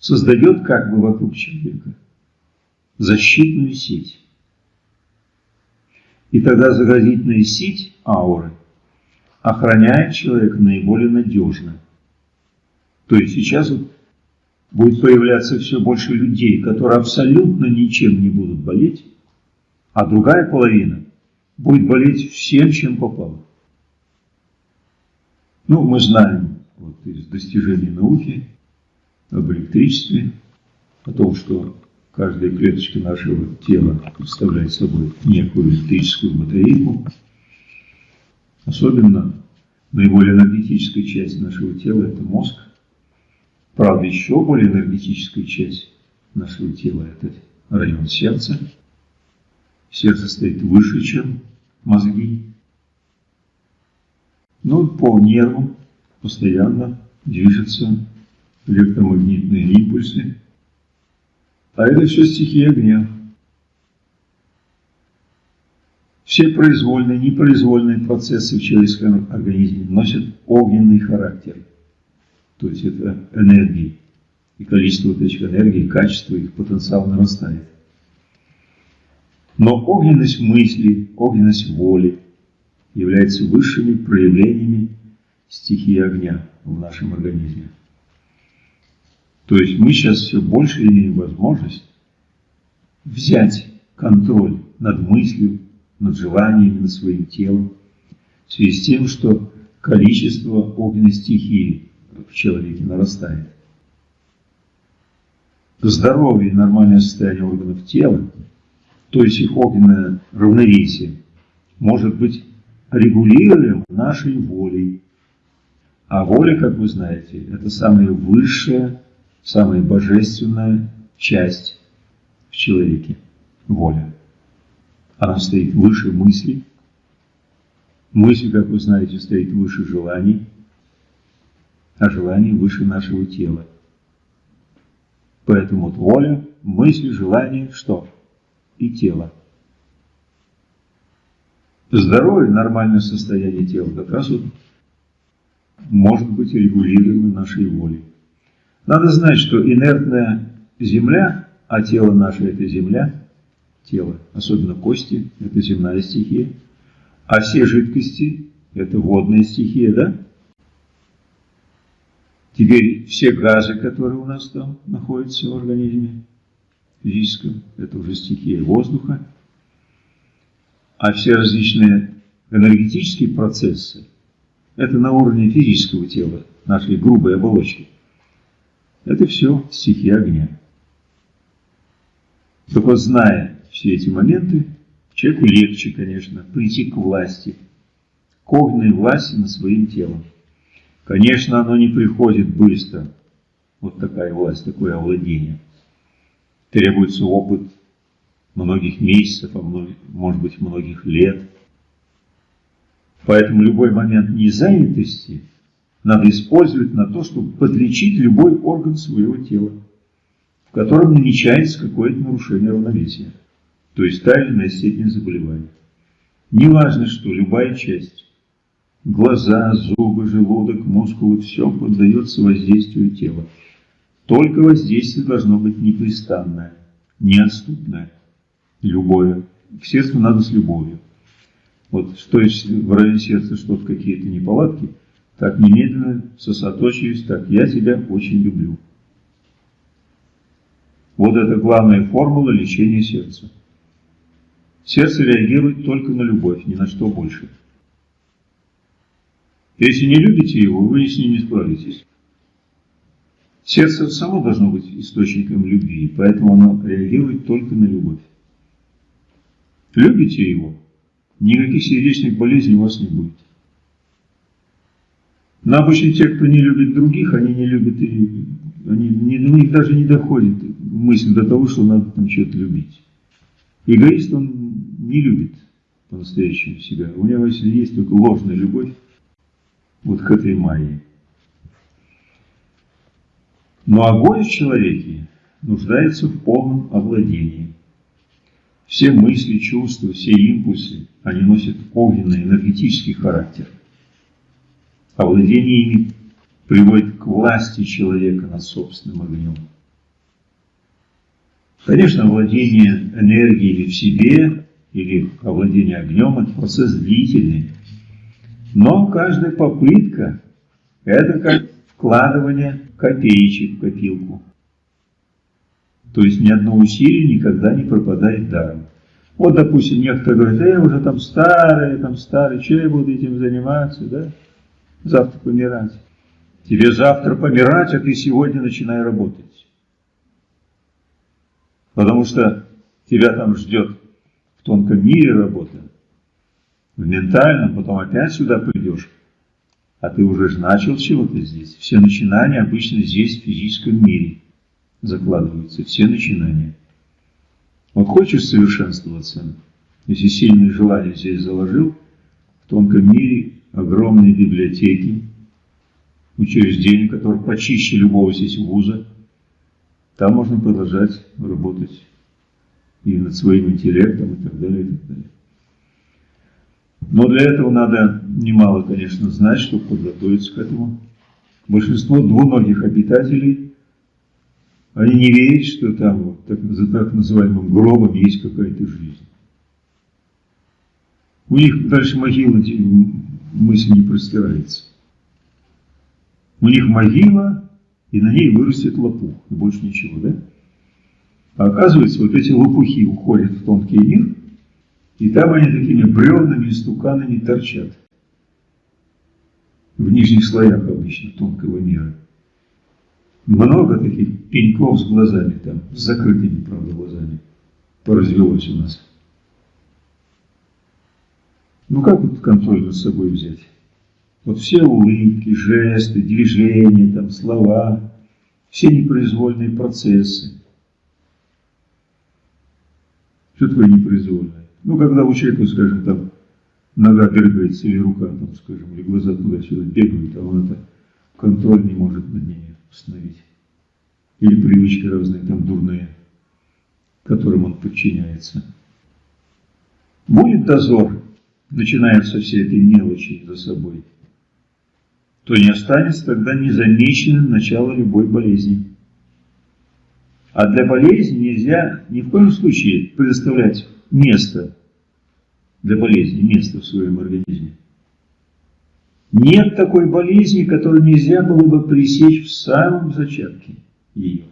создает как бы вокруг человека защитную сеть. И тогда заградительная сеть ауры охраняет человека наиболее надежно. То есть сейчас вот будет появляться все больше людей, которые абсолютно ничем не будут болеть, а другая половина будет болеть всем, чем попало. Ну, мы знаем вот, из достижений науки об электричестве, о том, что каждая клеточка нашего тела представляет собой некую электрическую батарейку. Особенно наиболее энергетическая часть нашего тела – это мозг. Правда, еще более энергетическая часть нашего тела – это район сердца. Сердце стоит выше, чем мозги. Но по нервам постоянно движутся электромагнитные импульсы. А это все стихия огня. Все произвольные, непроизвольные процессы в человеческом организме носят огненный характер. То есть это энергии. И количество вот этих энергий, качество их, потенциал нарастает. Но огненность мысли, огненность воли являются высшими проявлениями стихии огня в нашем организме. То есть мы сейчас все больше имеем возможность взять контроль над мыслью, над желаниями, над своим телом, в связи с тем, что количество огненной стихии в человеке нарастает. Здоровье и нормальное состояние органов тела, то есть их огненное равновесие, может быть регулируем нашей волей. А воля, как вы знаете, это самая высшая, самая божественная часть в человеке. Воля. Она стоит выше мысли. Мысль, как вы знаете, стоит выше желаний, а желание выше нашего тела. Поэтому вот воля, мысли, желание, что? И тело. Здоровье, нормальное состояние тела как раз вот может быть регулируемо нашей волей. Надо знать, что инертная земля, а тело наше – это земля, тело, особенно кости – это земная стихия, а все жидкости – это водная стихия, да? Теперь все газы, которые у нас там находятся в организме физическом, это уже стихия воздуха, а все различные энергетические процессы – это на уровне физического тела, нашей грубой оболочки. Это все стихия огня. Только зная все эти моменты, человеку легче, конечно, прийти к власти, к огненной власти над своим телом. Конечно, оно не приходит быстро, вот такая власть, такое овладение. Требуется опыт, многих месяцев, а может быть многих лет. Поэтому любой момент незанятости надо использовать на то, чтобы подлечить любой орган своего тела, в котором намечается какое-то нарушение равновесия, то есть та или иная степень заболевания. Неважно, что любая часть, глаза, зубы, желудок, мускулы, все поддается воздействию тела. Только воздействие должно быть непрестанное, неотступное любое. К сердцу надо с любовью. Вот что в районе сердца что-то, какие-то неполадки, так немедленно сосредоточиваюсь, так, я тебя очень люблю. Вот это главная формула лечения сердца. Сердце реагирует только на любовь, ни на что больше. Если не любите его, вы с ним не справитесь. Сердце само должно быть источником любви, поэтому оно реагирует только на любовь. Любите его, никаких сердечных болезней у вас не будет. Но обычно те, кто не любит других, они не любят и они, не, у них даже не доходит мысль до того, что надо там что-то любить. Эгоист, он не любит по-настоящему себя. У него есть только ложная любовь вот к этой майе. Но огонь в человеке нуждается в полном овладении. Все мысли, чувства, все импульсы, они носят огненный энергетический характер. Овладение ими приводит к власти человека над собственным огнем. Конечно, владение энергией в себе или овладение огнем – это процесс длительный. Но каждая попытка – это как вкладывание копеечек в копилку. То есть ни одно усилие никогда не пропадает даром. Вот, допустим, некоторые говорят, я уже там старый, там старый, что я буду этим заниматься, да? Завтра помирать. Тебе завтра помирать, а ты сегодня начинай работать. Потому что тебя там ждет в тонком мире работа, в ментальном, потом опять сюда придешь, а ты уже же начал чего-то здесь. Все начинания обычно здесь, в физическом мире, закладываются, все начинания. Вот хочешь совершенствоваться, если сильное желание здесь заложил, в тонком мире огромные библиотеки, учреждения, которые почище любого здесь вуза, там можно продолжать работать и над своим интеллектом и так далее, и так далее. Но для этого надо немало, конечно, знать, чтобы подготовиться к этому. Большинство двуногих обитателей, они не верят, что там вот, так, за так называемым гробом есть какая-то жизнь. У них дальше могила мысль не простирается. У них могила, и на ней вырастет лопух, и больше ничего, да? А оказывается, вот эти лопухи уходят в тонкий мир, и там они такими бревнами и стуканами торчат. В нижних слоях обычно тонкого мира. Много таких пеньков с глазами там, с закрытыми, правда, глазами. Поразвелось у нас. Ну как вот контроль над собой взять? Вот все улыбки, жесты, движения, там, слова, все непроизвольные процессы. Что такое непроизвольное? Ну, когда у человека, скажем, там, нога дергается или рука, там, скажем, или глаза туда-сюда бегают, а он это контроль не может над ними установить. Или привычки разные, там, дурные, которым он подчиняется. Будет дозор, начиная со всей этой мелочи за собой – то не останется тогда незамеченным начало любой болезни. А для болезни нельзя ни в коем случае предоставлять место для болезни, место в своем организме. Нет такой болезни, которую нельзя было бы пресечь в самом зачатке ее.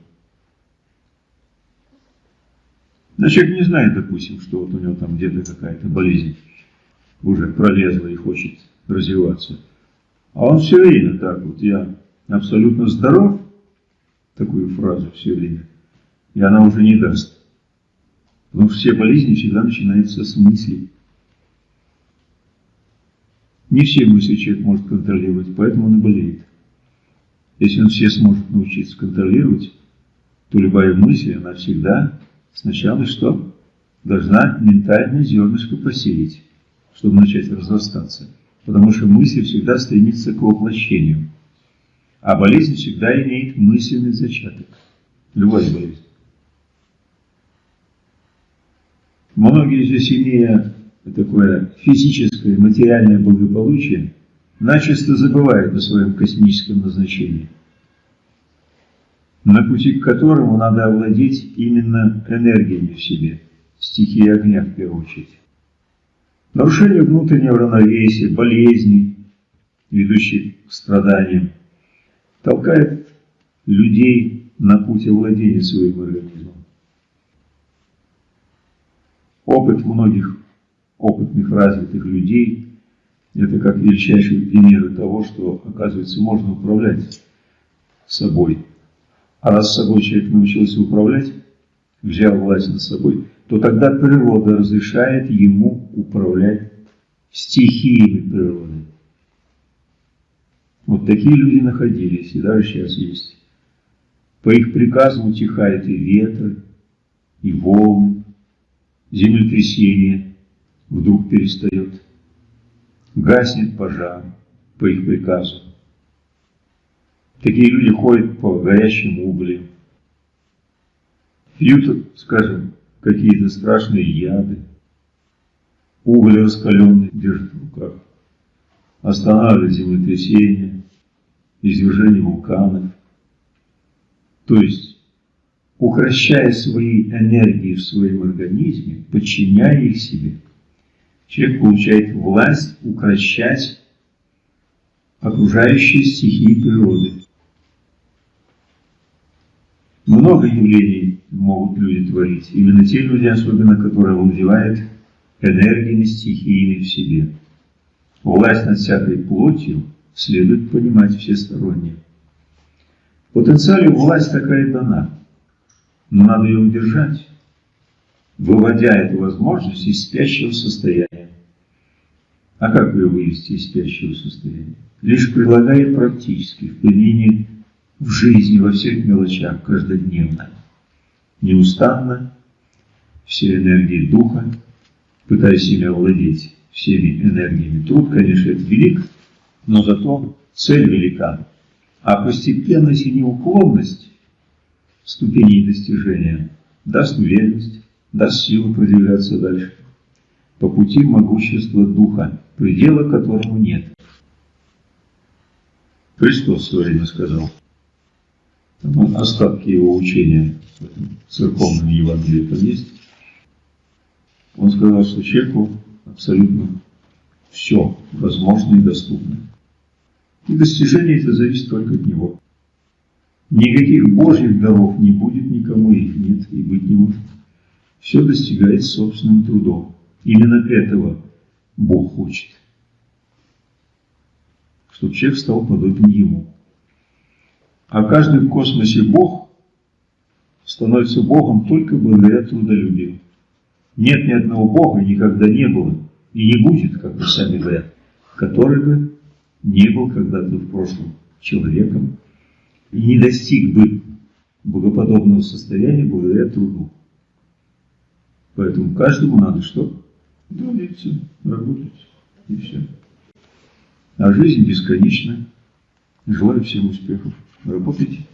Но человек не знает, допустим, что вот у него там где-то какая-то болезнь уже пролезла и хочет развиваться. А он все время так вот, я абсолютно здоров, такую фразу все время, и она уже не даст. Что все болезни всегда начинаются с мыслей. Не все мысли человек может контролировать, поэтому он и болеет. Если он все сможет научиться контролировать, то любая мысль, она всегда сначала что? Должна ментальное зернышко посеять, чтобы начать разрастаться потому что мысль всегда стремится к воплощению. А болезнь всегда имеет мысленный зачаток. Любая болезнь. Многие здесь, имея такое физическое, материальное благополучие, начисто забывают о своем космическом назначении, на пути к которому надо овладеть именно энергиями в себе, стихией огня в первую очередь. Нарушение внутреннего равновесия, болезни, ведущие к страданиям, толкает людей на путь овладения своим организмом. Опыт многих опытных, развитых людей – это как величайшие примеры того, что, оказывается, можно управлять собой. А раз собой человек научился управлять, взял власть над собой – то тогда природа разрешает ему управлять стихиями природы. Вот такие люди находились и даже сейчас есть. По их приказу утихает и ветер, и волны, землетрясение вдруг перестает, гаснет пожар по их приказу. Такие люди ходят по горящим углям, пьют, скажем, какие-то страшные яды. Уголь раскаленный держит в руках. Останавливает землетрясение, извержение вулканов. То есть укращая свои энергии в своем организме, подчиняя их себе, человек получает власть укращать окружающие стихии природы. Много явлений могут люди творить. Именно те люди, особенно которые владевают энергиями стихийными в себе. Власть над всякой плотью следует понимать всесторонне. В потенциале власть такая дана, но надо ее удержать, выводя эту возможность из спящего состояния. А как ее вывести из спящего состояния? Лишь прилагая практически в применении в жизни, во всех мелочах, каждодневно, неустанно, все энергии духа, пытаясь себя владеть всеми энергиями. Труд, конечно, это велик, но зато цель велика. А постепенность и неуклонность ступеней достижения даст уверенность, даст силу продвигаться дальше по пути могущества Духа, предела которому нет. Христос в свое время сказал, там остатки его учения в этом церковном Евангелии там есть, он сказал, что человеку абсолютно все возможно и доступно. И достижение это зависит только от него. Никаких Божьих даров не будет никому, их нет и быть не может. Все достигается собственным трудом. Именно этого Бог хочет. Чтобы человек стал подобен Ему. А каждый в космосе Бог становится Богом только благодаря трудолюбию. Нет ни одного Бога, никогда не было, и не будет, как вы сами говорят, который бы не был когда-то в прошлом человеком и не достиг бы богоподобного состояния благодаря труду. Поэтому каждому надо что? Трудиться, работать, и все. А жизнь бесконечна. Желаю всем успехов. Работайте.